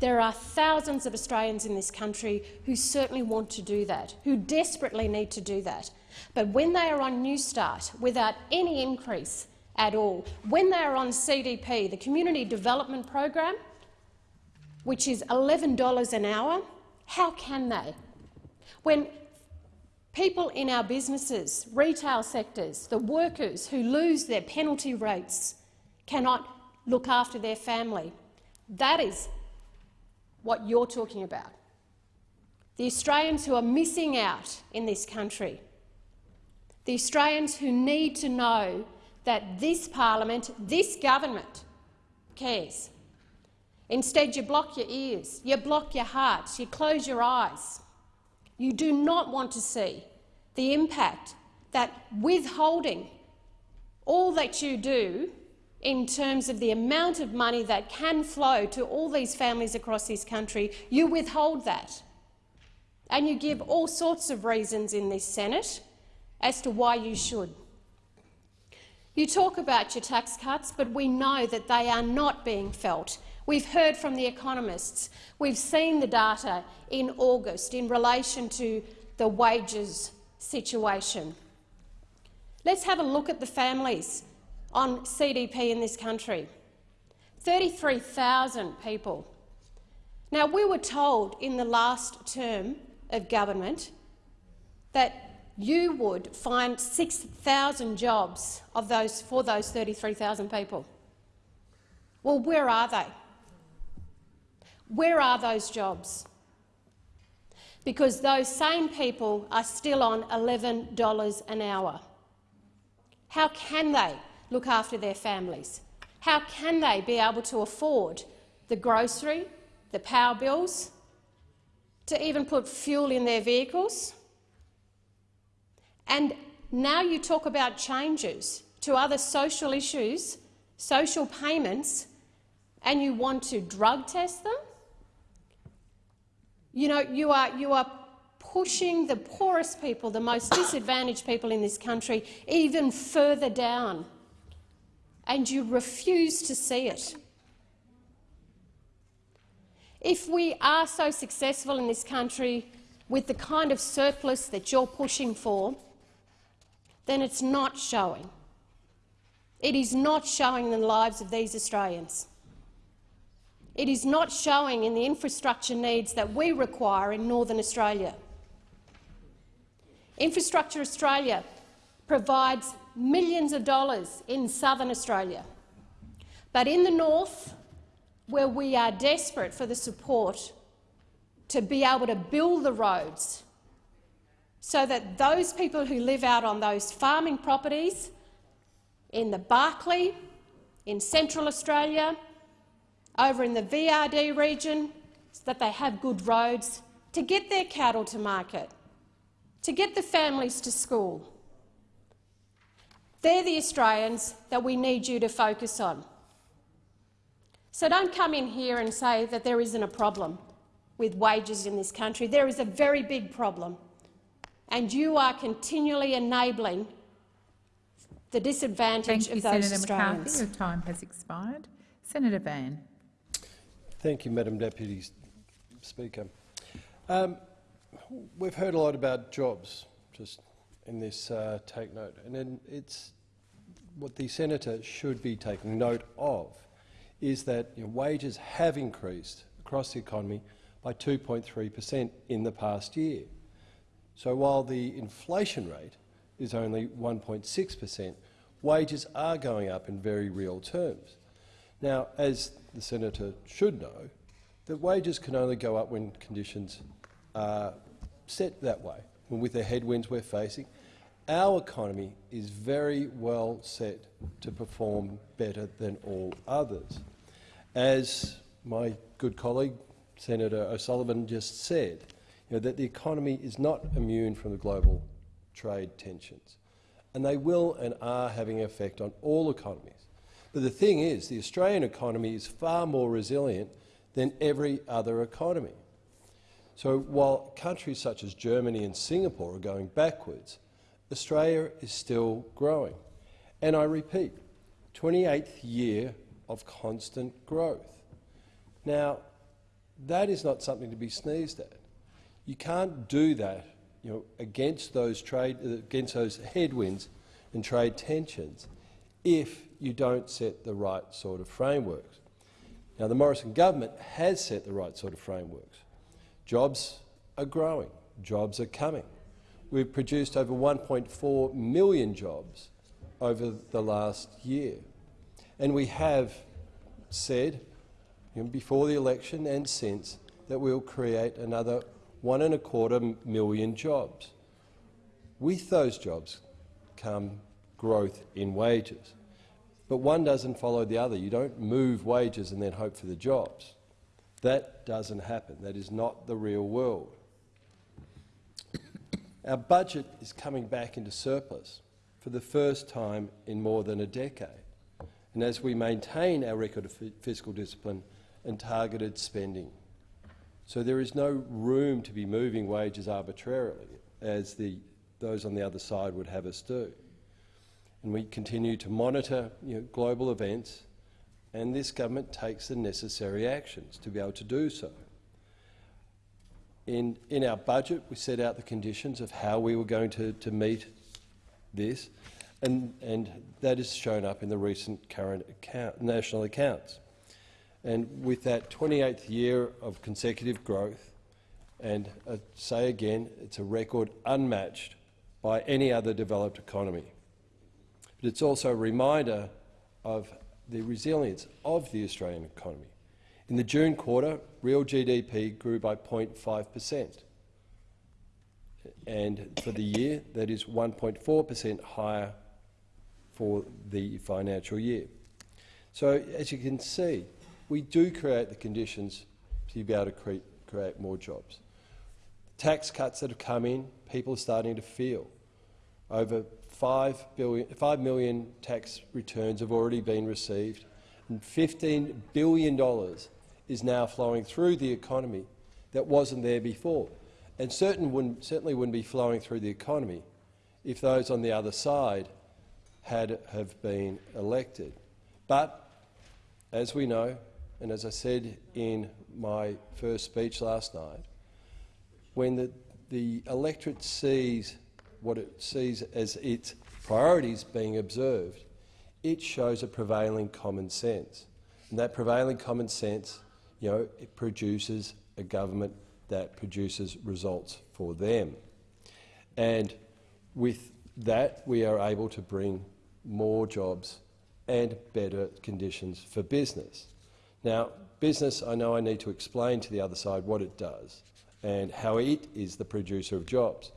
there are thousands of Australians in this country who certainly want to do that, who desperately need to do that. But when they are on Newstart without any increase at all, when they are on CDP, the Community Development Program, which is $11 an hour, how can they? When people in our businesses, retail sectors, the workers who lose their penalty rates cannot look after their family. That is what you're talking about. The Australians who are missing out in this country. The Australians who need to know that this parliament, this government, cares. Instead, you block your ears, you block your hearts, you close your eyes. You do not want to see the impact that withholding all that you do in terms of the amount of money that can flow to all these families across this country, you withhold that. And you give all sorts of reasons in this Senate as to why you should. You talk about your tax cuts, but we know that they are not being felt We've heard from the economists. We've seen the data in August in relation to the wages situation. Let's have a look at the families on CDP in this country. 33,000 people. Now, we were told in the last term of government that you would find 6,000 jobs of those, for those 33,000 people. Well, where are they? Where are those jobs? Because those same people are still on $11 an hour. How can they look after their families? How can they be able to afford the grocery, the power bills, to even put fuel in their vehicles? And now you talk about changes to other social issues, social payments, and you want to drug test them? You know, you are, you are pushing the poorest people, the most disadvantaged people in this country, even further down, and you refuse to see it. If we are so successful in this country with the kind of surplus that you're pushing for, then it's not showing. It is not showing in the lives of these Australians. It is not showing in the infrastructure needs that we require in Northern Australia. Infrastructure Australia provides millions of dollars in southern Australia. But in the north, where we are desperate for the support to be able to build the roads so that those people who live out on those farming properties in the Barkly, in Central Australia, over in the VRD region so that they have good roads to get their cattle to market, to get the families to school. They're the Australians that we need you to focus on. So don't come in here and say that there isn't a problem with wages in this country. There is a very big problem, and you are continually enabling the disadvantage Thank of you, those Senator Australians. McCarthy. Your time has expired. Senator Van. Thank you, Madam Deputy Speaker. Um, we've heard a lot about jobs just in this uh, take note, and it's what the senator should be taking note of is that you know, wages have increased across the economy by 2.3 per cent in the past year. So while the inflation rate is only 1.6 per cent, wages are going up in very real terms. Now, as the senator should know, that wages can only go up when conditions are set that way. With the headwinds we're facing, our economy is very well set to perform better than all others. As my good colleague Senator O'Sullivan just said, you know, that the economy is not immune from the global trade tensions, and they will and are having an effect on all economies. But the thing is, the Australian economy is far more resilient than every other economy. So while countries such as Germany and Singapore are going backwards, Australia is still growing. And I repeat, 28th year of constant growth. Now, that is not something to be sneezed at. You can't do that you know, against those trade against those headwinds and trade tensions if you don't set the right sort of frameworks. Now, the Morrison government has set the right sort of frameworks. Jobs are growing. Jobs are coming. We've produced over 1.4 million jobs over the last year. And we have said, before the election and since, that we'll create another one and a quarter million jobs. With those jobs come growth in wages. But one doesn't follow the other. You don't move wages and then hope for the jobs. That doesn't happen. That is not the real world. Our budget is coming back into surplus for the first time in more than a decade. And as we maintain our record of fiscal discipline and targeted spending. So there is no room to be moving wages arbitrarily, as the, those on the other side would have us do. And we continue to monitor you know, global events, and this government takes the necessary actions to be able to do so. In, in our budget, we set out the conditions of how we were going to, to meet this, and, and that is shown up in the recent current account, national accounts. And with that 28th year of consecutive growth, and I uh, say again, it's a record unmatched by any other developed economy. But it's also a reminder of the resilience of the Australian economy. In the June quarter, real GDP grew by 0.5 per cent. And for the year, that is 1.4 per cent higher for the financial year. So, as you can see, we do create the conditions to be able to create, create more jobs. Tax cuts that have come in, people are starting to feel. Over 5, billion, 5 million tax returns have already been received, and $15 billion is now flowing through the economy that wasn't there before. And certain wouldn't, certainly wouldn't be flowing through the economy if those on the other side had have been elected. But, as we know, and as I said in my first speech last night, when the, the electorate sees what it sees as its priorities being observed, it shows a prevailing common sense. And that prevailing common sense, you know, it produces a government that produces results for them. And with that, we are able to bring more jobs and better conditions for business. Now, business, I know I need to explain to the other side what it does and how it is the producer of jobs.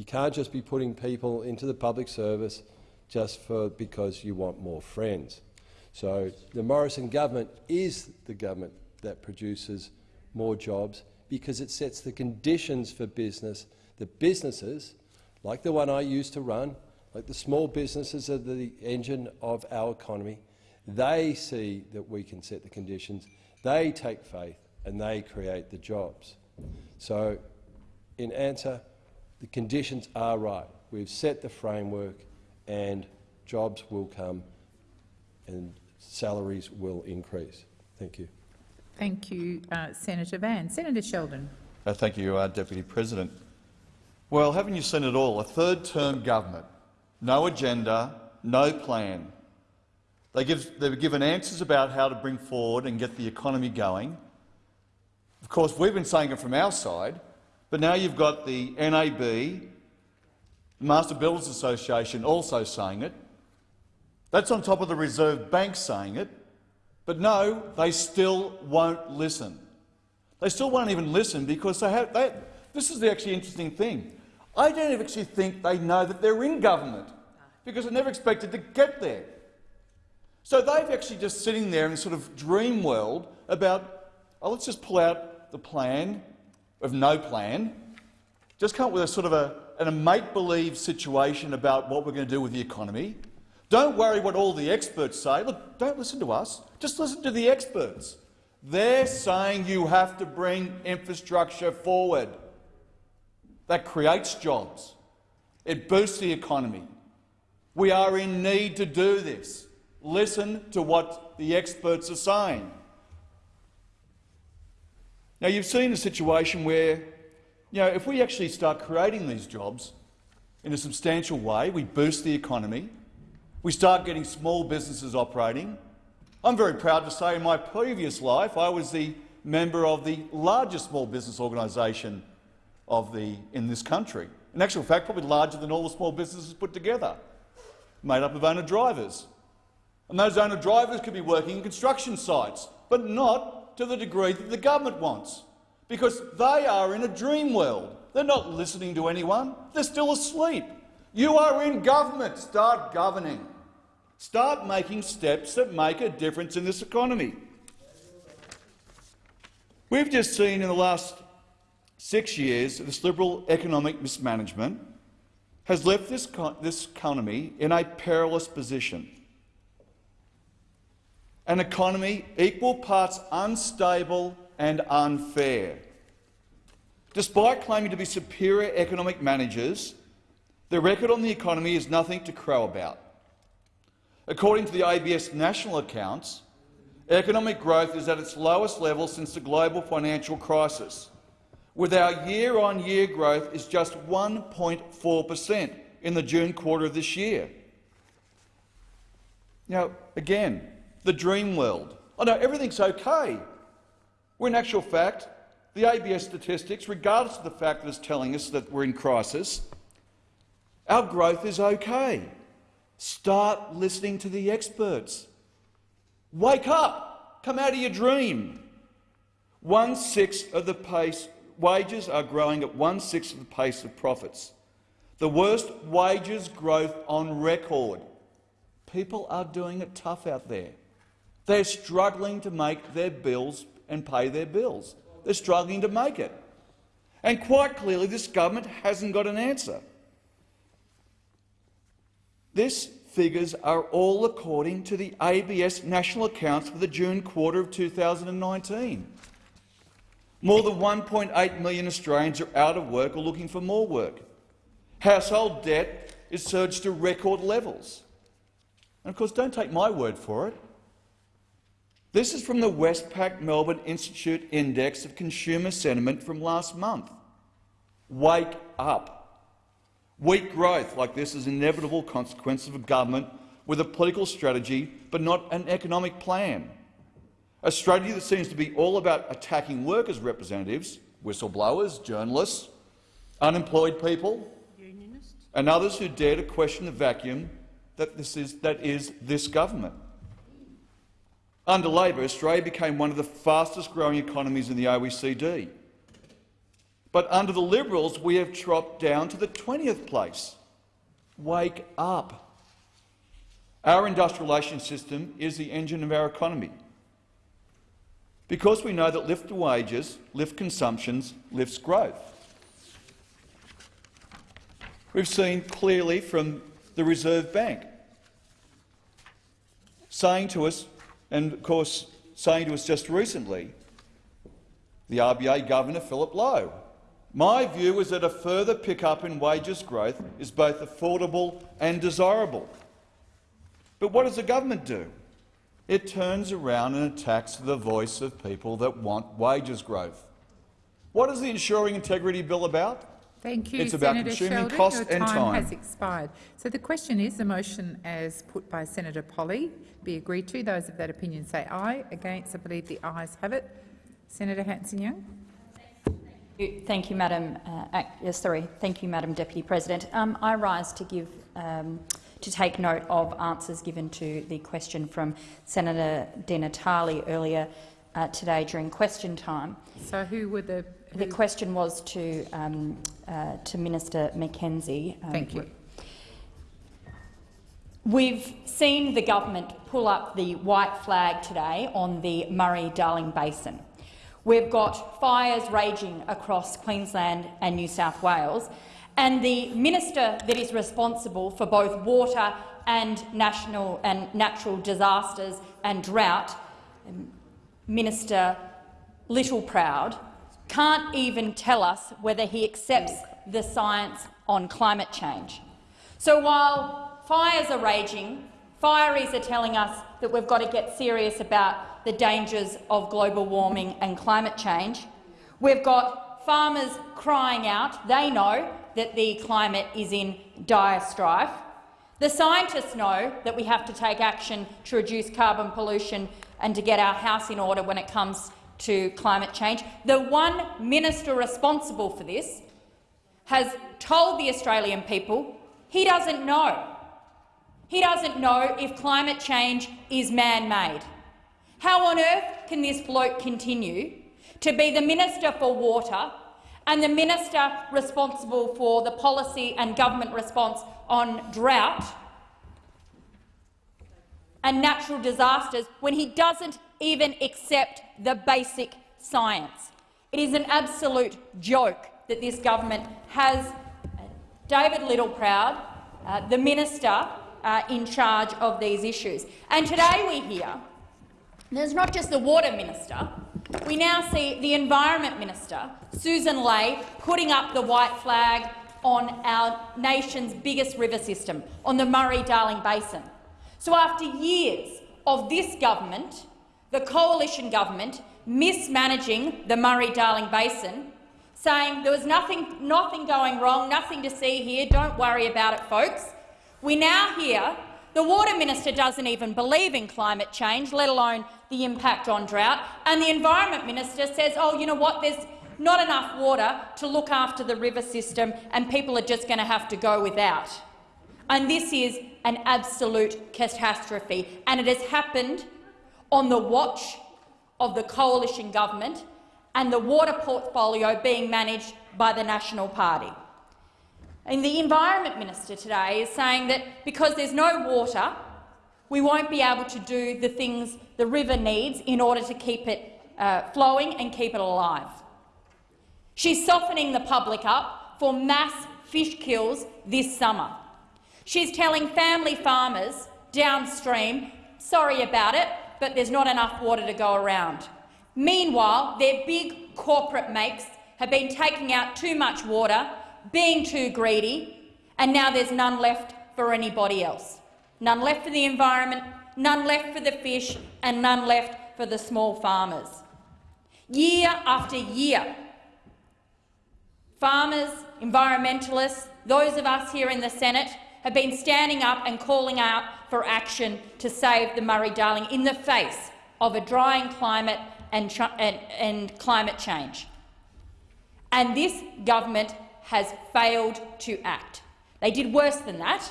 You can't just be putting people into the public service just for, because you want more friends. So the Morrison government is the government that produces more jobs because it sets the conditions for business The businesses, like the one I used to run, like the small businesses are the engine of our economy, they see that we can set the conditions, they take faith and they create the jobs. So, in answer, the conditions are right. We've set the framework and jobs will come and salaries will increase. Thank you. Thank you, uh, Senator Van. Senator Sheldon. Uh, thank you, uh, Deputy President. Well, haven't you seen it all? A third-term government, no agenda, no plan. They give, they've given answers about how to bring forward and get the economy going. Of course, we've been saying it from our side, But now you've got the NAB, the Master Builders Association also saying it. That's on top of the Reserve Bank saying it. But no, they still won't listen. They still won't even listen because they have, they, this is the actually interesting thing. I don't actually think they know that they're in government because they never expected to get there. So they've actually just sitting there in sort of dream world about, oh, let's just pull out the plan of no plan, just come up with a sort of a, a make-believe situation about what we're going to do with the economy. Don't worry what all the experts say. Look, don't listen to us. Just listen to the experts. They're saying you have to bring infrastructure forward. That creates jobs. It boosts the economy. We are in need to do this. Listen to what the experts are saying. Now, you've seen a situation where, you know, if we actually start creating these jobs in a substantial way, we boost the economy, we start getting small businesses operating. I'm very proud to say in my previous life I was the member of the largest small business organisation of the, in this country. In actual fact, probably larger than all the small businesses put together, made up of owner-drivers. And those owner-drivers could be working in construction sites, but not to the degree that the government wants, because they are in a dream world. They're not listening to anyone. They're still asleep. You are in government. Start governing. Start making steps that make a difference in this economy. We've just seen in the last six years this Liberal economic mismanagement has left this, this economy in a perilous position. An economy equal parts unstable and unfair. Despite claiming to be superior economic managers, the record on the economy is nothing to crow about. According to the ABS national accounts, economic growth is at its lowest level since the global financial crisis, with our year-on-year -year growth is just 1.4 per cent in the June quarter of this year. Now, again, the dream world. Oh no, everything's okay. When in actual fact, the ABS statistics, regardless of the fact that it's telling us that we're in crisis, our growth is okay. Start listening to the experts. Wake up. Come out of your dream. One-sixth of the pace wages are growing at one-sixth of the pace of profits. The worst wages growth on record. People are doing it tough out there. They're struggling to make their bills and pay their bills. They're struggling to make it. And quite clearly this government hasn't got an answer. These figures are all according to the ABS national accounts for the June quarter of 2019. More than 1.8 million Australians are out of work or looking for more work. Household debt is surged to record levels. And of course, don't take my word for it. This is from the Westpac Melbourne Institute Index of Consumer Sentiment from last month. Wake up. Weak growth like this is an inevitable consequence of a government with a political strategy but not an economic plan. A strategy that seems to be all about attacking workers' representatives, whistleblowers, journalists, unemployed people and others who dare to question the vacuum that, this is, that is this government. Under Labor, Australia became one of the fastest-growing economies in the OECD. But under the Liberals, we have dropped down to the 20th place. Wake up. Our industrialisation system is the engine of our economy. Because we know that lift wages, lift consumptions, lifts growth. We've seen clearly from the Reserve Bank saying to us, and of course saying to us just recently, the RBA Governor Philip Lowe, my view is that a further pickup in wages growth is both affordable and desirable. But what does the government do? It turns around and attacks the voice of people that want wages growth. What is the Ensuring Integrity Bill about? Thank you, it's about Senator consuming Sheldon. cost Your and time, time. has expired. So the question is the motion as put by Senator Polley be agreed to. Those of that opinion say aye. Against, I believe the ayes have it. Senator Hanson-Young. Thank you, Madam. Uh, ac- sorry, thank you, Madam Deputy President. Um, I rise to give um, to take note of answers given to the question from Senator Di Natale earlier uh, today during question time. So, who were the? The question was to um, uh, to Minister McKenzie. Um, Thank you. We've seen the government pull up the white flag today on the Murray-Darling Basin. We've got fires raging across Queensland and New South Wales, and the minister that is responsible for both water and national and natural disasters and drought, Minister Little Littleproud, can't even tell us whether he accepts mm. the science on climate change. So while fires are raging, fireys are telling us that we've got to get serious about the dangers of global warming and climate change. We've got farmers crying out. They know that the climate is in dire strife. The scientists know that we have to take action to reduce carbon pollution and to get our house in order when it comes to climate change. The one minister responsible for this has told the Australian people he doesn't know. He doesn't know if climate change is man-made. How on earth can this bloke continue to be the Minister for Water and the Minister responsible for the policy and government response on drought and natural disasters when he doesn't even accept the basic science? It is an absolute joke that this government has David Littleproud, uh, the minister uh, in charge of these issues. And today we hear there's not just the water minister, we now see the environment minister, Susan Ley, putting up the white flag on our nation's biggest river system, on the Murray-Darling Basin. So after years of this government, the coalition government, mismanaging the Murray-Darling Basin, saying there was nothing, nothing going wrong, nothing to see here, don't worry about it, folks, we now hear the Water Minister doesn't even believe in climate change, let alone the impact on drought, and the Environment Minister says, oh, you know what, there's not enough water to look after the river system and people are just going to have to go without. And this is an absolute catastrophe, and it has happened on the watch of the coalition government and the water portfolio being managed by the National Party. And the Environment Minister today is saying that because there's no water, we won't be able to do the things the river needs in order to keep it uh, flowing and keep it alive. She's softening the public up for mass fish kills this summer. She's telling family farmers downstream, sorry about it, but there's not enough water to go around. Meanwhile, their big corporate mates have been taking out too much water being too greedy, and now there's none left for anybody else. None left for the environment, none left for the fish, and none left for the small farmers. Year after year, farmers, environmentalists, those of us here in the Senate have been standing up and calling out for action to save the Murray-Darling in the face of a drying climate and, and, and climate change. And this government has failed to act. They did worse than that.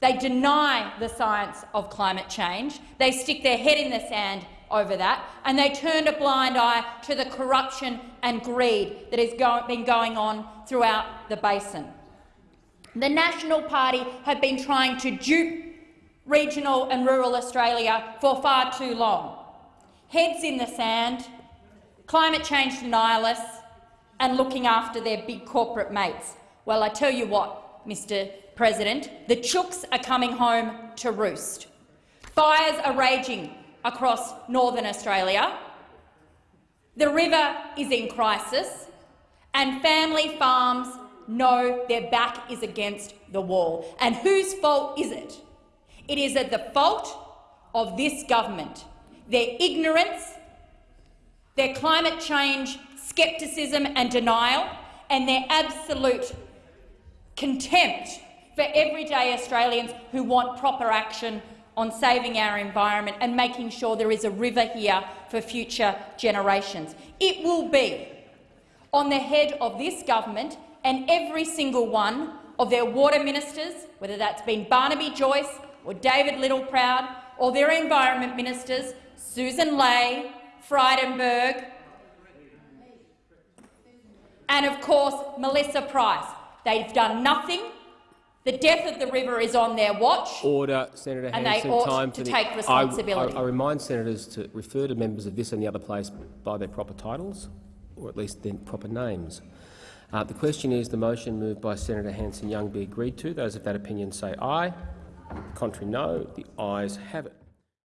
They deny the science of climate change. They stick their head in the sand over that, and they turned a blind eye to the corruption and greed that has go been going on throughout the basin. The National Party have been trying to dupe regional and rural Australia for far too long. Heads in the sand, climate change denialists, and looking after their big corporate mates. Well, I tell you what, Mr President, the chooks are coming home to roost. Fires are raging across northern Australia. The river is in crisis, and family farms know their back is against the wall. And whose fault is it? It is at the fault of this government. Their ignorance, their climate change scepticism and denial, and their absolute contempt for everyday Australians who want proper action on saving our environment and making sure there is a river here for future generations. It will be on the head of this government and every single one of their water ministers, whether that's been Barnaby Joyce or David Littleproud, or their environment ministers, Susan Ley, Frydenberg, and of course Melissa Price. They've done nothing. The death of the river is on their watch. Order, Senator And they Hanson. ought time to the- take I- responsibility. I, I remind senators to refer to members of this and the other place by their proper titles, or at least their proper names. Uh, the question is the motion moved by Senator Hanson Young be agreed to. Those of that opinion say aye. Contrary no. The ayes have it.